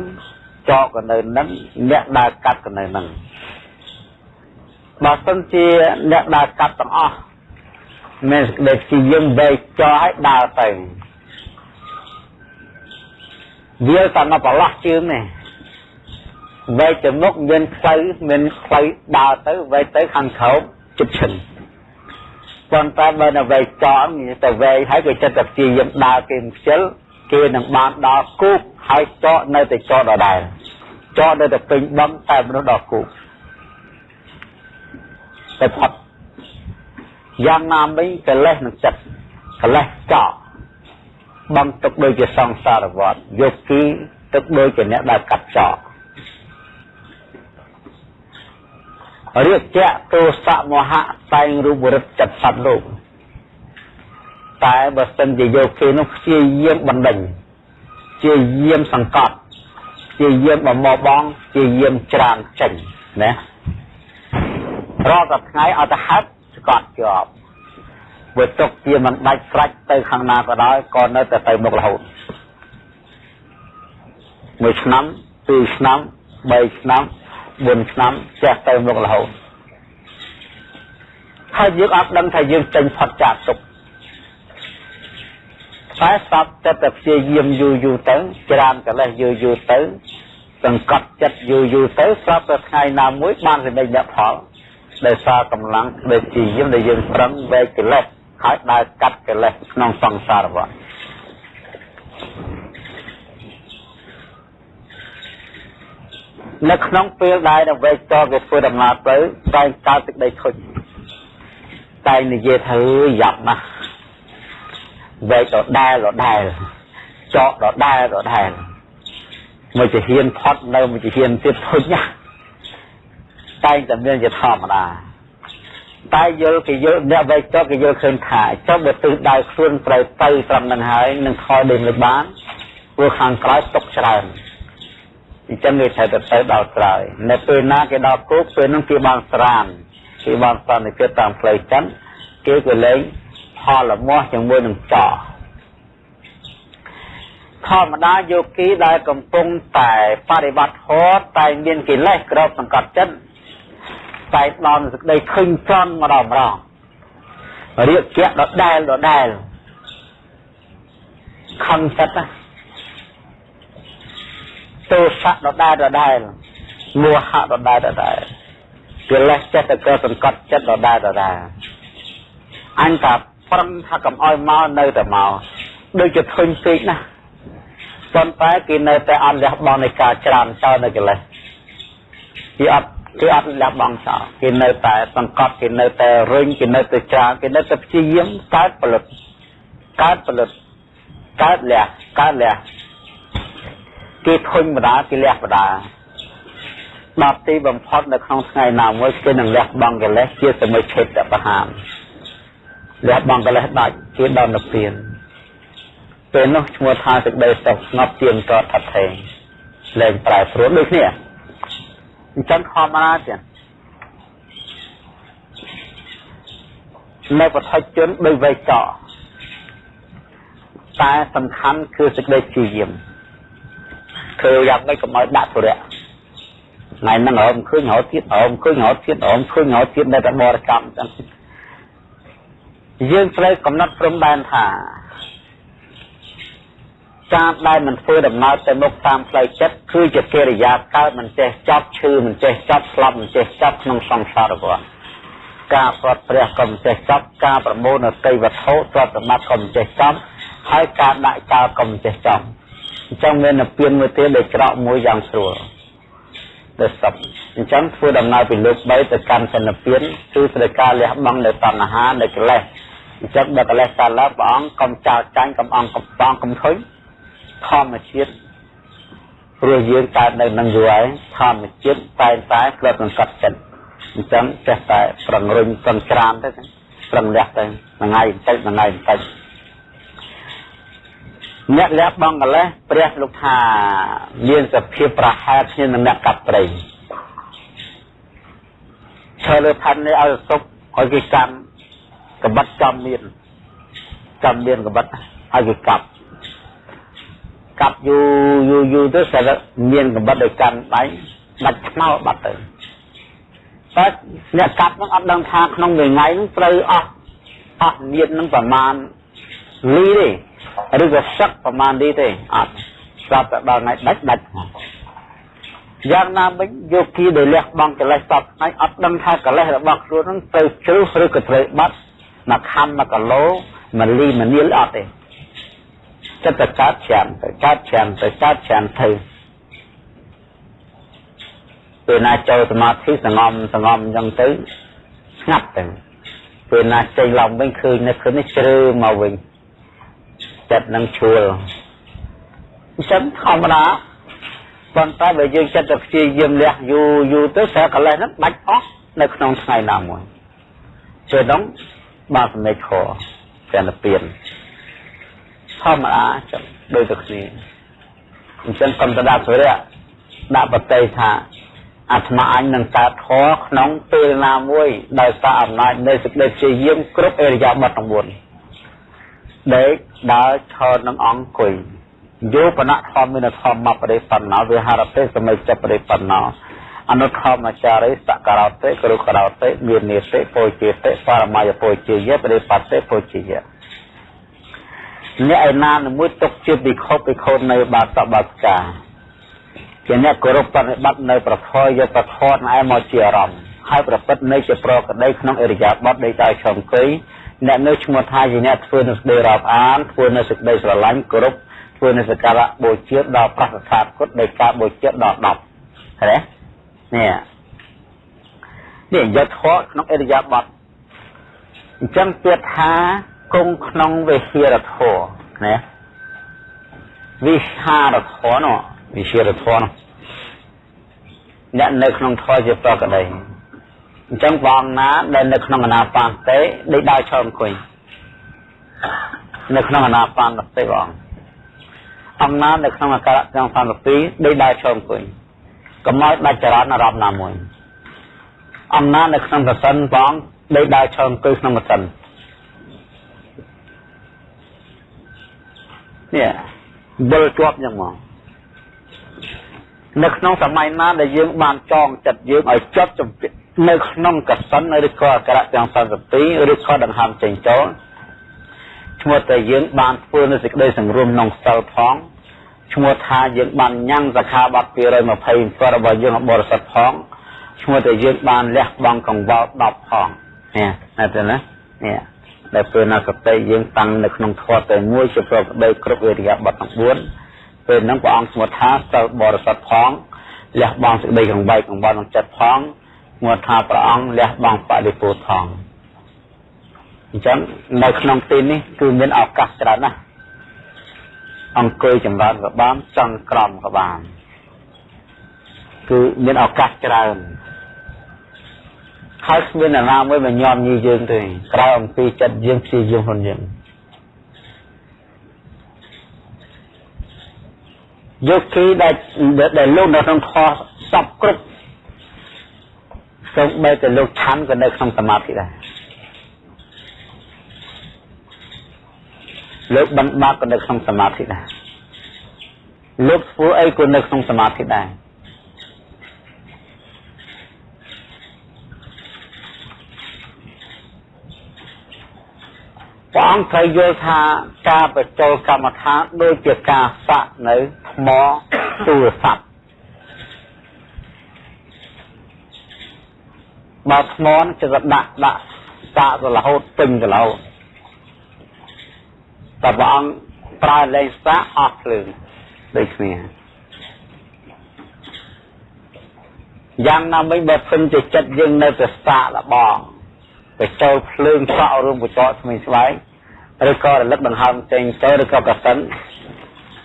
ចកក៏នៅនឹងអ្នកដើរកាត់ក៏នៅនឹងបើសិនជាអ្នកដើរកាត់ទាំងអស់មានសេចក្តីជាយើងវែកចោឲ្យដើរទៅ វាតែមកប្រឡោះជើងនេះវែកទៅមុខមានផ្លូវមានផ្លូវដើរទៅវែកទៅខាងក្រោមជិតឈឹងប៉ុន្តែបើនៅវែកចោមានតែវែកហើយក៏ចិត្តតែព្យាយាមដើរគេខ្ជិលគេនឹងបានដល់គូកហើយចោនៅតែចោដដែលចោនៅតែពេញបំតែមនុស្សដល់គូកតែផុតយ៉ាងណាមិញកិលេសនឹងចិត្តកិលេសចោ បំទុកដូចជាសង្សារវត្តយកគីទឹកដូចជាអ្នកដែលកាត់ចោរាជៈទោសៈមហៈតែងរូបរិទ្ធចិត្តសត្វលោកតែបើសិនជាយកគេនោះព្យាយាមបណ្ដេញព្យាយាមសង្កត់ព្យាយាមបំមកបងព្យាយាមច្រានចេញណារាល់តែថ្ងៃឲ្យទៅហេតុស្កត់ជាប់ បើຕົកជាមិនដាច់ស្រាច់ទៅខាងណាក៏ដោយក៏នៅតែទៅមុខរហូតមួយឆ្នាំពីរឆ្នាំបីឆ្នាំបួនឆ្នាំចេះទៅមុខរហូតហើយយើងអត់ដឹងថាយើងចេញផុតចាកទុកតែស្បតែតែព្យាយាមយូរយូរទៅច្រានកលេសយូរយូរទៅសង្កត់ចិត្តយូរយូរទៅស្រាប់តែថ្ងៃណាមួយបានសម្រេចលទ្ធផលដោយសារកម្លាំងដែលជាយាមដែលយើងប្រឹងវែកកិលេស ហើយដើរកាត់កិលេសក្នុងសង្សារវដ្តនៅក្នុងពេលដែលនៅវែកតគេធ្វើដំណើរទៅតែកើតទឹកដីធុញតែនិយាយថាអើយយ៉ាប់ណាស់វែកដដែលដដែលចកដដែលដដែលមួយជាហ៊ានផុតនៅមួយជាហ៊ានទៀតធុញណាស់តែតែមានជាធម្មតា តែយល់គេយល់អ្នកវែកចុះគេយល់ឃើញថាចុះបើទិសដៅខ្លួនត្រូវទៅត្រឹមនឹងហើយនឹងថយដេញលើបានព្រោះខាងក្រោយຕົកច្រើនអញ្ចឹងគេត្រូវទៅទៅដល់ក្រោយនៅពេលណាគេដល់គោកពេលនោះគេបានស្រានគេបានសន្និភាពតាមផ្លូវចិនគេក៏លែងផលលមាស់ជាមួយនឹងចោធម្មតាយោគីដែលកំពុងតែបរិបត្តិធម៌តែមានកិលេសក្របសង្កត់ចិត្ត តែដល់សេចក្តីឃើញត្រង់ម្ដងម្ដងរៀបជាដដែលដដែលខំចិត្តណាទោសៈដដែលដដែលមោហៈដដែលដដែលកិលេសចិត្តក៏សង្កត់ចិត្តដដែលដដែលអញថាប្រឹងថាកុំឲ្យមកនៅតែមកដូចជាធុញពេកណាស់ប៉ុន្តែគេនៅតែអត់លះបង់នៃការច្រានចោលនៅកិលេសគេអត់ គេអត់លះបង់ចោលគេនៅតែសង្កត់គេនៅតែរុញគេនៅតែច្រានគេនៅតែព្យាយាមកើតផលិតកើតផលិតកើតលះកើតលះគេធុញបដាគេលះបដាដល់ទីបំផុតនៅក្នុងថ្ងៃណាមួយគេនឹងលះបង់កិលេសជាសមិឆេតបហាមលះបង់កិលេសដាច់ជាដល់និព្វានពេលនោះឈ្មោះថាសេចក្តីសុខស្ងប់ជាងតថថេងលែងប្រែប្រួលដូចគ្នា អញ្ចឹងធម្មតាទៀតនៅបឋិជនដោយវេកកតែសំខាន់គឺសេចក្តីព្យាយាមធ្វើយ៉ាងម៉េចកុំឲ្យដាក់ទុរៈថ្ងៃហ្នឹងរមឃើញរហូតទៀតរមឃើញរហូតទៀតរមឃើញរហូតទៀតនៅតែបរិកម្មចឹងយើងត្រូវកំណត់ព្រំដែនថា ការដែលមិនធ្វើដំណើរទៅមុខតាមផ្លូវចិត្តគឺជាកិរិយាកើតមិនចេះចប់ឈឺមិនចេះចប់ស្លាប់មិនចេះចប់ក្នុងសង្សារវដ្តការប្រត់ព្រះក៏មិនចេះចប់ការប្រមូលនៅទីវត្ថុទ្រព្យសម្បត្តិក៏មិនចេះចប់ហើយការដាក់ចោលក៏មិនចេះចប់អញ្ចឹងមាននិព្វានមួយទៀតដែលច្រកមួយយ៉ាងស្រួលដែលសពអញ្ចឹងធ្វើដំណើរពីលោក3ទៅកាន់សន្និព្វានគឺស្ដីការលះបង់នៅតណ្ហានៅកិលេសអញ្ចឹងបើកិលេសកើតឡើងព្រះអង្គកុំចោលចាញ់កុំអង្គកំបងកុំធុញ ធម្មជាតិព្រោះយើងកើតនៅនឹងយូរហើយធម្មជាតិតែងតែក្លិបសង្កត់ចិត្តអញ្ចឹងចេះតែប្រងរុញប្រងច្រានទៅប្រងលះទៅថ្ងៃបន្តិចថ្ងៃបន្តិចអ្នកលះបង់កលេសព្រះលោកថាមានសភាពប្រហែលគ្នានឹងអ្នកកាប់ត្រីឈើលើផាន់នេះឲ្យសុកឲ្យគេកាន់កបិតចំមានចាំមានកបិតហើយគេកាប់ កាប់យូរយូរយូរទៅស្រាប់មានកបិតដោយកាន់ដៃដាច់ខ្មៅបាត់ទៅតែអ្នកកាប់នឹងអត់ដឹងថាក្នុងមួយថ្ងៃនឹងត្រូវអស់អស់មាននឹងប្រមាណលីទេឬក៏សឹកប្រមាណលីទេអត់ស្រាប់តែដល់ថ្ងៃដាច់ដាច់យ៉ាងណាវិញយោគីដែលលះបង់កិលេសសពថ្ងៃអត់ដឹងថាកិលេសរបស់ខ្លួននឹងទៅជ្រុះឬក៏ត្រូវបាត់មកខំមកគីឡូមួយលីមួយនាលអត់ទេ ចិត្តតែកើតច្រើនទៅកើតច្រើនទៅកើតច្រើនទៅពេលណាចូលសមាធិសងំសងំអញ្ចឹងទៅស្ងាត់ទៅពេលណាចេញឡើងវិញឃើញនៅឃើញនេះជ្រើមកវិញចិត្តនឹងឈួលអញ្ចឹងធម្មតាប៉ុន្តែបើយើងចិត្តតែព្យាយាមលះយូរយូរទៅស្រាប់កលេសហ្នឹងបាច់អស់នៅក្នុងថ្ងៃណាមួយជាដងបាទសម្ដេចខតែលពៀន ធម្មតាចឹងដូចតែគ្នាអញ្ចឹងកុំទៅដាក់សុរៈដាក់បតីថាអាត្មាអញនឹងកើតធរក្នុងពេលណាមួយដោយសារអំណាចនៃសេចក្តីព្យាយាមគ្រប់អរិយាបថទាំង4ដេកដើរឈរនឹងអង្គុយយោបនៈធម្មមានធម្មបរិបណ្ណោវិហារតិសមិច្ចបរិបណ្ណោអនុធម្មចារិសករោតិគរុករោតិមាននេតិពោជាតិបរមយពោជាយបរិបត្តិពោជាយ អ្នកឯណាមួយទុកជាពិខុពិខុនៅបាសបាសកាជាអ្នកគោរពបប្រតិបត្តិនៅប្រធរយកប្រធរណែមកជាអារម្មណ៍ហើយប្រព្រឹត្តនៅជាប្រកដីក្នុងអរិយាបថដីតើឆំគីអ្នកនៅឈ្មោះថាជាអ្នកធ្វើនៅសេចក្តីរាប់អានធ្វើនៅសេចក្តីស្រឡាញ់គោរពធ្វើនៅសក្ការៈបូជាដល់ប្រសាទគុតដោយការបូជាដល់10ឃើញទេនេះនេះយកធម៌ក្នុងអរិយាបថអញ្ចឹងពាក្យថា គង់ក្នុងវិហារធម៌ណាវិហារធម៌នោះវិហារធម៌នោះអ្នកនៅក្នុងធម៌ជាប្រកដីអញ្ចឹងបងណាដែលនៅក្នុងអនាបានទេដេកដើរឈរអង្គុយនៅក្នុងអនាបានទេបងអំណាចនៅក្នុងអាការៈទាំង32ដូចដើរឈរអង្គុយកុំឲ្យដាច់ចរន្តអារម្មណ៍ណាមួយអំណាចនៅក្នុងកសិនបងដូចដើរឈរអង្គុយក្នុងកសិន នេះវិលជាប់យ៉ាងមកនៅក្នុងសម័យណាដែលយើងបានចងចិត្តយើងឲ្យចត់ចំពាក់នៅក្នុងកសិនឬក៏អក្សរទាំង32ឬក៏ដង្ហើមចេញចូលឈ្មោះតែយើងបានធ្វើនៅសេចក្តីសង្រួមក្នុងសិលផងឈ្មោះថាយើងបានញ៉ាំងសខាបត្តិ227របស់យើងបរិសុទ្ធផងឈ្មោះតែយើងបានលះបង់កង្វល់10ផងនេះណាទៅណានេះ ដែលពេលណាសតិយើងតាំងនៅក្នុងធម៌តែមួយជាប្រកដីគ្រប់វិរិយបទទាំង4ពេលហ្នឹងព្រះអង្គឈ្មោះថាសិលបរិសុទ្ធផងលះបង់សេចក្តីកង្វៃកង្វល់ក្នុងចិត្តផងឈ្មោះថាព្រះអង្គលះបង់បរិពោធផងអញ្ចឹងនៅក្នុងទីនេះគឺមានឱកាសច្រើនណាស់អង្គុយចម្រើនក៏បានចង់ក្រំក៏បានគឺមានឱកាសច្រើន ហើយគ្មានអ្នកណាមួយមកញោមញីយើងទេក្រៅអំពីចិត្តយើងព្យាយាមខ្លួនយើងយកគីដែលដែលលោកនៅក្នុងធម៌សពគ្រប់សូម្បីតែលោកឆាន់ក៏នៅក្នុងសមាធិដែរលោកបណ្ឌបាតក៏នៅក្នុងសមាធិដែរលោកធ្វើអីក៏នៅក្នុងសមាធិដែរ ព្រះអង្គត្រូវយល់ថាការបញ្ចូលកម្មដ្ឋានដូចជាការសាក់នៅថ្មទូរស័ព្ទបើថ្មនឹងจะដាក់ដាក់សាក់ទៅរហូតពេញទៅរហូតតែព្រះអង្គប្រើលេងសាអស់ភ្លើងដូចគ្នាយ៉ាងណាមិញបើឃើញជាចិត្តយើងនៅតែសាកលបង ទៅចូលភ្លើងសក់រួមកញ្ចក់ស្មីស្បែកឬក៏រលឹកដង្ហើមចេញចូលឬក៏កសិន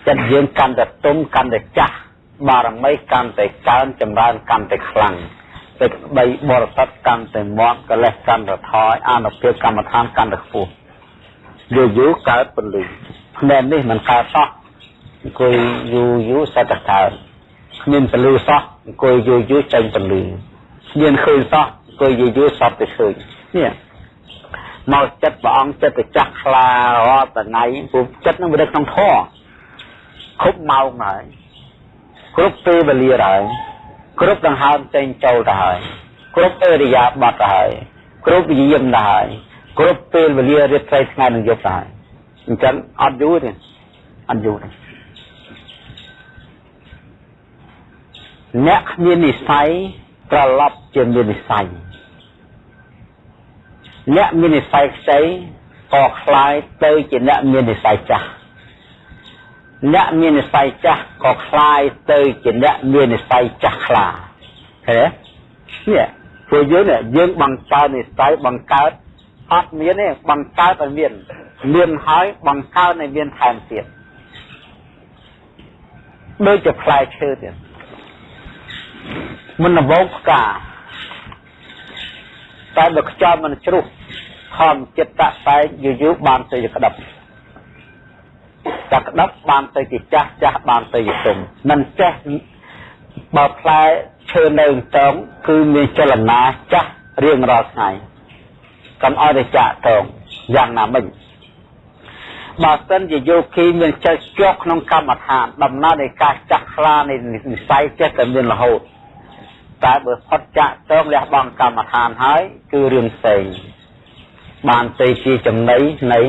ចិត្តយើងកាន់តែទុំកាន់តែចាស់បារមីកាន់តែកើនចម្រើនកាន់តែខ្លាំងសេចក្តីបរិសុទ្ធកាន់តែមាត់កលេសកាន់តែថយអានុភាពកម្មដ្ឋានកាន់តែខ្ពស់យូរយូរកើតពលិផ្នែកនេះមិនកើតសោះអង្គុយយូរយូរសតកើតគ្មានពលិសោះអង្គុយយូរយូរចេញពលិគ្មានឃើញសោះអង្គុយយូរយូរសតទៅឃើញ នេះមកចិត្តព្រះអង្គចិត្តទៅចាស់ខ្លារាល់ថ្ងៃព្រោះចិត្តនឹងវានៅក្នុងធម៌គ្រប់ម៉ោងហើយគ្រប់ពេលវេលាហើយគ្រប់ដង្ហើមចេញចូលទៅហើយគ្រប់អេរិយាបថទៅហើយគ្រប់វិញ្ញាណទៅហើយគ្រប់ពេលវេលារាត្រីថ្ងៃនិងយប់ទៅហើយអញ្ចឹងអត់យូរទេអត់យូរទេអ្នកមាននិស័យត្រឡប់ជាមាននិស័យ អ្នកមាននិស័យខ្ចីក៏คล้ายទៅជាអ្នកមាននិស័យចាស់អ្នកមាននិស័យចាស់ក៏คล้ายទៅជាអ្នកមាននិស័យចាស់ខ្លាឃើញទេនេះព្រោះយើងយើងបង្កើតនិស័យបង្កើតអត់មានទេបង្កើតឲ្យមានមានហើយបង្កើតឲ្យមានថែមទៀតដូចជាផ្លែឈើទៀតមិនវងផ្កា តែបើខ្យល់មិនជ្រុះខំចិត្តតតែយូរយូរបានទៅជាក្តឹបតែក្តឹបបានទៅជាចាស់ចាស់បានទៅជាទុំមិនចេះបើផ្លែឈើនៅតងគឺមានចលនាចាស់រៀងរាល់ថ្ងៃកុំឲ្យតែចាក់តងយ៉ាងណាមិញបើសិនជាយោគីមានចិត្តជាប់ក្នុងកម្មដ្ឋាន ដំណើរនៃការចាក់ខ្លានៃនិស័យចេះតែមានរហូត តែបើផុតចាក់តងលះបង់កម្មដ្ឋានហើយ គឺរឿងផ្សេងបានទៅជាចំណីនៃ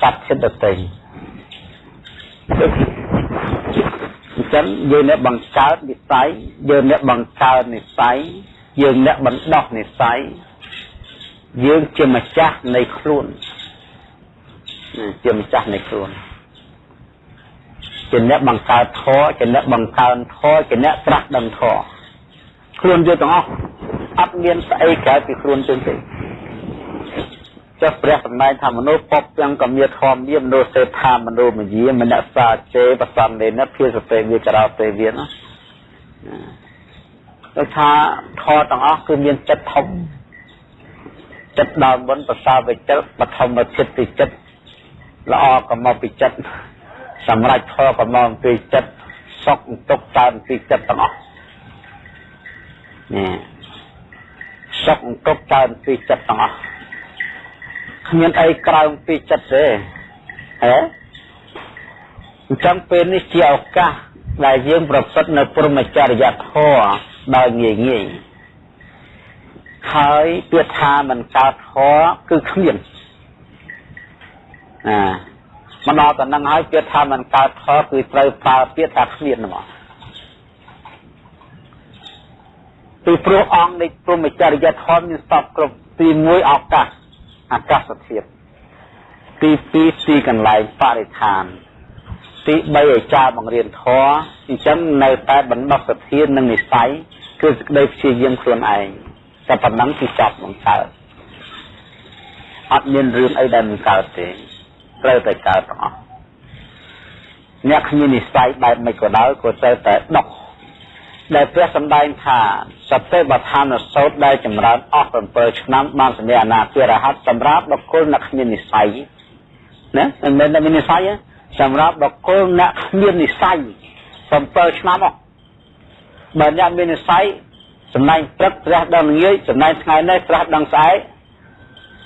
សត្វចិត្តដទៃអញ្ចឹងយើងអ្នកបង្កើតនិស័យយើងអ្នកបង្កើតនិស័យយើងអ្នកបណ្ដោះនិស័យយើងជាម្ចាស់នៃខ្លួនជាម្ចាស់នៃខ្លួនជាអ្នកបង្កើតធម៌ជាអ្នកបង្កើនធម៌ជាអ្នកត្រាស់ដឹងធម៌ ខ្លួនយើងទាំងអស់អត់មានស្អីក្រៅពីខ្លួនយើងទេចុះព្រះសម្ដែងថាមនុស្សពពទាំងកមាធម្មមានមនុស្សសេដ្ឋាមនុស្សមយាមនសាចេបសន្នេនភាសទេវាក្រោទេវាណាដូចថាធម៌ទាំងអស់គឺមានចិត្តធំចិត្តដើមមុនប្រសាវិចិត្តបឋមចិត្តពីចិត្តល្អក៏មកពីចិត្តសម្រាប់ធម៌ក៏មកពីចិត្តសុខទុក្ខកើតពីចិត្តទាំងអស់ នេះសុខទុក្ខកើតពីចិត្តទាំងអស់គ្មានអីក្រៅពីចិត្តទេហ៎អញ្ចឹងពេលនេះជាឱកាសដែលយើងប្រព្រឹត្តនៅព្រមចរិយធម៌ដោយងាយងាយហើយពាក្យថាមិនកើតធម៌គឺគ្មានអាមកដល់តែនឹងហើយពាក្យថាមិនកើតធម៌គឺត្រូវប្រើពាក្យថាគ្មានហ្មង ពីព្រោះអង្គនៃព្រមចរិយធម៌មានស្បគ្រប់ទី1ឱកាសអាកាសធាតុទី2ទីកន្លែងបរិស្ថាន ទី3អាចារ្យបង្រៀនធម៌អញ្ចឹងនៅតែបណ្ដោះសធាននិងនិស័យគឺសេចក្តីព្យាយាមខ្លួនឯងតែប៉ុណ្ណឹងគឺចប់មិនកើតអត់មានរឿងអីដែលមិនកើតទេត្រូវតែកើតទាំងអស់អ្នកគ្មាននិស័យបែបមិនក៏ដោយក៏ត្រូវតែដុក ដែលព្រះសម្ដែងថាសតិបដ្ឋានសោតដែលចម្រើនអស់7ឆ្នាំបានសម្រាប់អនាគតរហ័តសម្រាប់បុគ្គលអ្នកគ្មាននិស័យណាមិនមែនតែមាននិស័យសម្រាប់បុគ្គលអ្នកគ្មាននិស័យ7ឆ្នាំអស់បើអ្នកមាននិស័យសម្ដែងព្រឹកព្រះដឹងងាយសម្ដែងថ្ងៃនេះព្រះដឹងស្អែក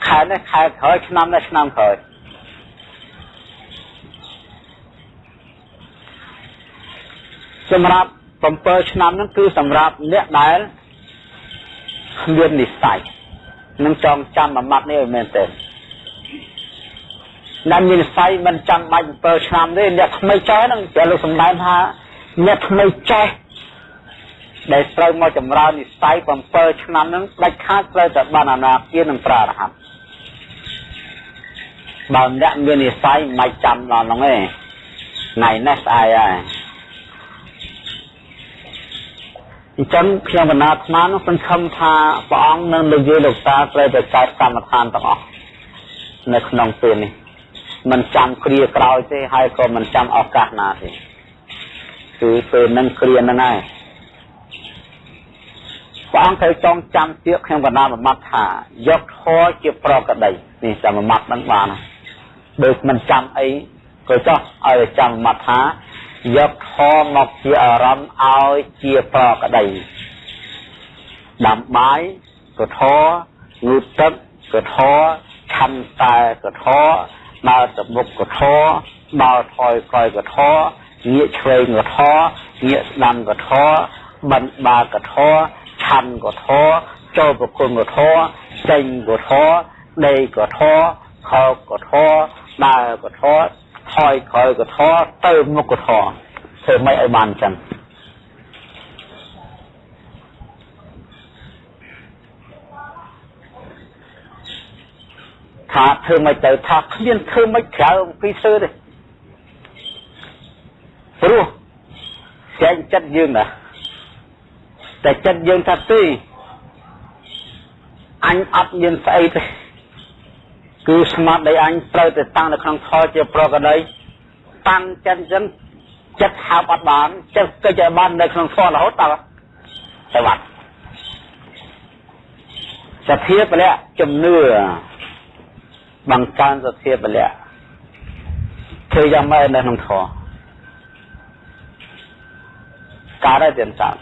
ខែនេះខែក្រោយឆ្នាំនេះឆ្នាំក្រោយសម្រាប់ 7ឆ្នាំហ្នឹងគឺសម្រាប់អ្នកដែលមាននិស័យនឹងចងចាំមួយម៉ាត់នេះឲ្យមែនទេអ្នកមាននិស័យមិនចាំបាច់7ឆ្នាំទេអ្នកថ្មីចេះហ្នឹងតែលោកសំដែងថាអ្នកថ្មីចេះដែលត្រូវមកចម្រើននិស័យ7ឆ្នាំហ្នឹងដាច់ខាតត្រូវតែបានអនាគានឹងប្រារហ័តបើអ្នកមាននិស័យមិនចាំដល់ហ្នឹងទេថ្ងៃនេះស្អែកហើយ អញ្ចឹងខ្ញុំបណ្ណាអាត្មានោះសង្ឃឹមថាព្រះអង្គនឹងនិយាយលោកតាត្រូវតែកើតកម្មដ្ឋានទាំងអស់នៅក្នុងពេលនេះមិនចាំគ្រាក្រោយទេហើយក៏មិនចាំឱកាសណាទេគឺពេលនឹងគ្រាហ្នឹងហើយព្រះអង្គត្រូវចងចាំទៀតខ្ញុំបណ្ណាមួយម៉ាត់ថាយកធម៌ជាប្រកដីនេះចាំមួយម៉ាត់ហ្នឹងបានដូចមិនចាំអីក៏ចោះឲ្យចាំមួយម៉ាត់ថា យកធម៌មកជាអារម្មណ៍ឲ្យជាប្រក្តីដាំបាយក៏ធម៌ងូតទឹកក៏ធម៌ឆឆាន់តែកធដើរទៅមុខកធដើរថយក្រោយកធងាកឆ្វេងកធងាកស្ដាំកធបណ្ឌបាកធឆាន់កធចូលប្រគុណកធចេញកធដេកធខោកធដើរកធ ថយក្រោយកធទៅមុខកធធ្វើម៉េចឲ្យបានចឹងថាធ្វើមិនទៅថាគ្មានធ្វើមិនក្រៅអំពីសើទេព្រោះចែងចិត្តយើងណាតែចិត្តយើងថាទីអញអត់មានស្អីទេ គឺស្មាត់ដែលអញត្រូវតែតាំងនៅក្នុងធម៌ជាប្រកដីតាំងចិត្តអញ្ចឹងចិត្តហៅអត់បានចិត្តកិច្ចឲ្យបាននៅក្នុងធម៌រហូតតើទៅបាត់សភាពលៈជំនឿបង្កើនសទ្ធាពលៈធ្វើយ៉ាងម៉េចនៅក្នុងធម៌កើតហើយទៀតតាម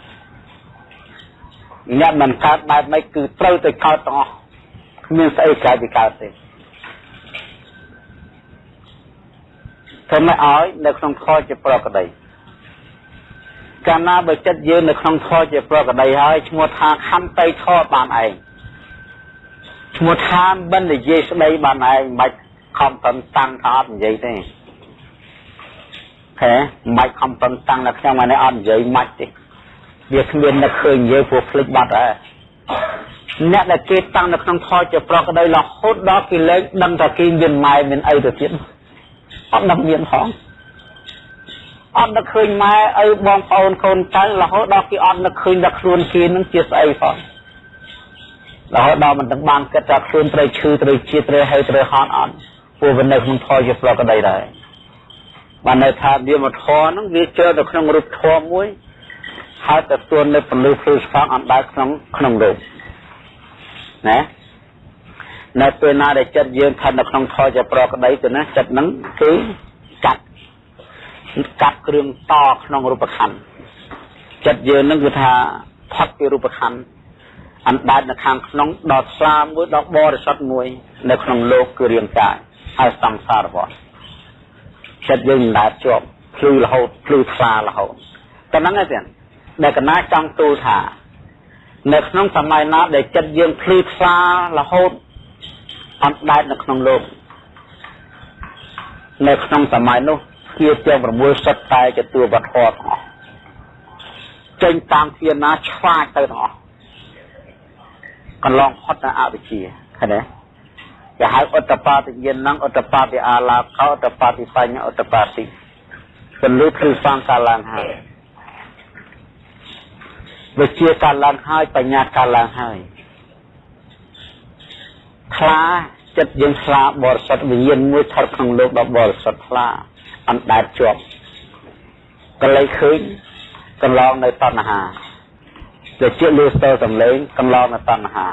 អ្នកមិនកើតបែបម៉េចគឺត្រូវទៅកើតទាំងអស់គ្មានស្អីក្រៅពីកើតទេ ធ្វើម៉េចឲ្យនៅក្នុងធម៌ជាប្រកដីកាលណាបើចិត្តយើងនៅក្នុងធម៌ជាប្រកដីហើយឈ្មោះថាខន្តីធម៌បានឯងឈ្មោះថាមិននិយាយស្ដីបានឯងមិនបាច់ខំប្រឹងតាំងថាអត់និយាយទេហេមិនបាច់ខំប្រឹងតាំងតែខ្ញុំអានេះអត់និយាយមិនទេវាគ្មាននឹកឃើញនិយាយព្រោះភ្លេចបាត់ហើយអ្នកដែលគេតាំងនៅក្នុងថយជាប្រកដីរហូតដល់គេលែងដឹងថាគេមានម៉ែមានអីទៅទៀត អត់ដឹងមានផងអត់នឹកឃើញម៉ែឪបងប្អូនកូនចៅរហូតដល់គេអត់នឹកឃើញដល់ខ្លួនគេនឹងជាស្អីផងរហូតដល់មិនទាំងបានគិតថាខ្លួនត្រូវឈឺត្រូវជាតិត្រូវហើយត្រូវហត់អត់ពួកវានៅក្នុងធម៌ជាប្រកដីដែរបានន័យថាវាមកធម៌ហ្នឹងវាចូលទៅក្នុងរូបធម៌មួយហើយទៅទួននៅពលឺភ្លឺស្វាងអត់ដើរក្នុងក្នុងរូបណា នៅពេលណាដែលចិត្តយើងស្ថិតនៅក្នុងធម៌ជាប្រកដីទៅណាចិត្តហ្នឹងគឺកាត់កាត់គ្រឿងតក្នុងរូបខណ្ឌចិត្តយើងហ្នឹងគឺថាផុតពីរូបខណ្ឌអណ្ដែតនៅខាងក្នុងដល់ស្លាមួយដល់បរិសុទ្ធមួយ នៅក្នុងលោកគឺរាងកាយហើយសង្សារវត្តចិត្តយើងមិនដែលជាប់ភ្លឺរហូតភ្លឺថ្លារហូតតែហ្នឹងឯងដែលកណាចង់ទូលថា នៅក្នុងសម័យណាដែលចិត្តយើងភ្លឺថ្លារហូត អត់ដែតនៅក្នុងលោកនៅក្នុងសម័យនោះជាទាំង6សិតតែជាតួវត្ថុទាំងអស់ចេញតាមធានាឆ្វាចទៅទាំងអស់កន្លងផុតនៅអវិជ្ជាឃើញទេគេហៅឧត្តបាតិយាននឹងឧត្តបាតិអាឡាកោឧត្តបាតិបញ្ញាឧត្តបាតិពលឺគឺសង្កាឡើងហើយវិជាកាឡើងហើយបញ្ញាកាឡើងហើយ ខ្លាចិត្តយើងខ្លាបរិសុទ្ធវិញ្ញាណមួយថត់ក្នុងលោកដ៏បរិសុទ្ធខ្លាអណ្ដែតជាប់កលៃឃើញកន្លងនៅតណ្ហាជាជាលឺស្ទើសំឡេងកន្លងនៅតណ្ហា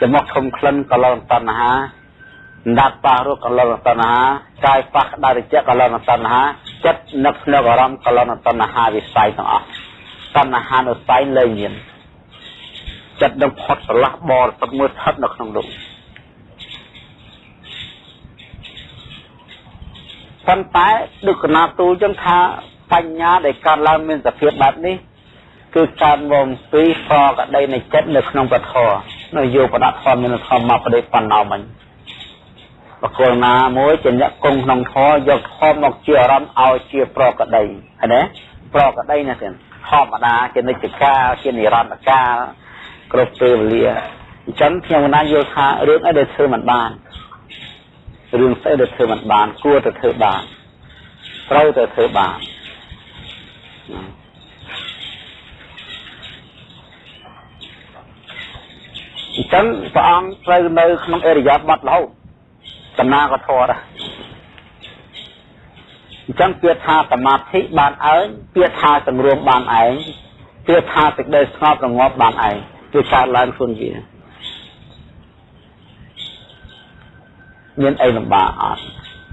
ចមុខធំក្លិនកន្លងតណ្ហាដាត់ប៉ះរស់កន្លងតណ្ហាកាយប៉ះដារិជៈកន្លងតណ្ហាចិត្តនឹកភ្នែកអារម្មណ៍កន្លងតណ្ហាវិស័យទាំងអស់តណ្ហានុស័យលែងមានចិត្តនឹងផុតស្រឡះបរិសុទ្ធមួយស្ថិតនៅក្នុងលោក ប៉ុន្តែដឹកណាទូលចឹងថាបញ្ញាដែលកើតឡើងមានសភាពបែបនេះគឺកើតមកពីប្រកដីនៃចិត្តនៅក្នុងពធនៅយោបដធម៌មានធម៌មកប្រដេបណ្ណោមិញបកលណាមួយជាអ្នកគង់ក្នុងធម៌យកធម៌មកជាអារម្មណ៍ឲ្យជាប្រកដីឃើញទេប្រកដីណាទៀតធម្មតាជានិច្ចកាលជានិរន្តរកាលគ្រប់ពេលវេលាអញ្ចឹងខ្ញុំណាយល់ថារឿងអីដែលធ្វើមិនបាន រឿងស្អីដែលធ្វើមិនបាន គួរតែធ្វើបានត្រូវតែធ្វើបានអញ្ចឹងព្រះអង្គត្រូវនៅក្នុងអរិយាប័ត្ររហូតដំណើរក៏ធរដែរអញ្ចឹងពាក្យថាសមាធិបានឯងពាក្យថាសង្រួមបានឯងពាក្យថាសេចក្តីស្ងប់រងាប់បានឯងគឺកើតឡើងខ្លួនវា មានអីលំបាកអត់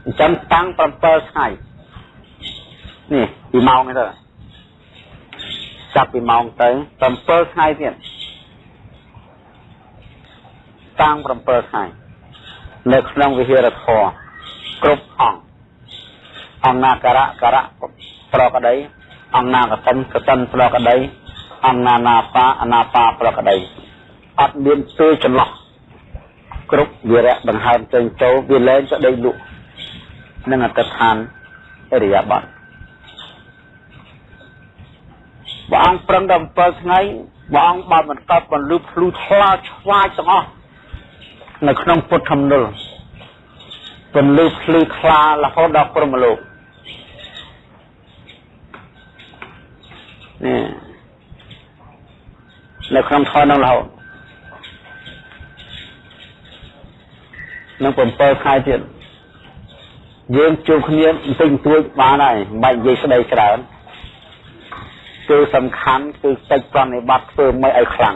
អញ្ចឹងតាំង7ថ្ងៃនេះពីម៉ោងនេះទៅចាប់ពីម៉ោងទៅ7ថ្ងៃទៀតតាំង7ថ្ងៃនៅក្នុងវិហារធម៌គ្រប់អង្គអង្គណាការៈការៈប្រកដីអង្គណាកតិនកតិនប្រកដីអង្គណានាបាអនាបាប្រកដីអត់មានពេលចន្លោះ គ្រប់វិរៈដង្ហើមចេញចូលវាលែងទៅដេកលក់នឹងអត្តដ្ឋានអរិយាប័ត្រព្រះអង្គប្រឹងដល់7ថ្ងៃព្រះអង្គបានបន្តបន្លឺភ្លឺថ្លាឆ្វាយទាំងអស់នៅក្នុងពុទ្ធធម្មនលបន្លឺភ្លឺថ្លារហូតដល់ព្រមលោកនេះនៅក្នុងធម៌នឹងរហូត នឹង7ខែទៀតយើងជួបគ្នាបន្តិចបន្តួចបានហើយមិនបាច់និយាយស្ដីច្រើនគឺសំខាន់គឺកិច្ចប្រណិប័តធ្វើមិនឲ្យខ្លាំង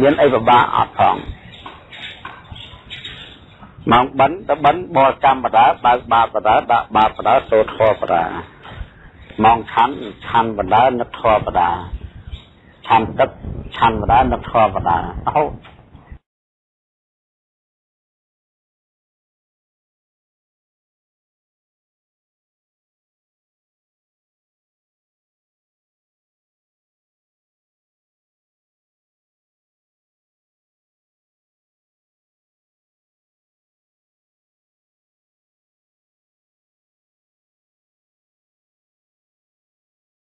មានអីពិបាកអត់ផងម៉ោងបិណ្ឌទៅបិណ្ឌបរកម្មបដាបើកបាបបដាដាក់បាបបដាសូត្រធម៌បដាម៉ោងឆាន់ឆាន់បដានឹកធម៌បដា ឆាន់ទឹកឆាន់បដានឹកធម៌បដារហូត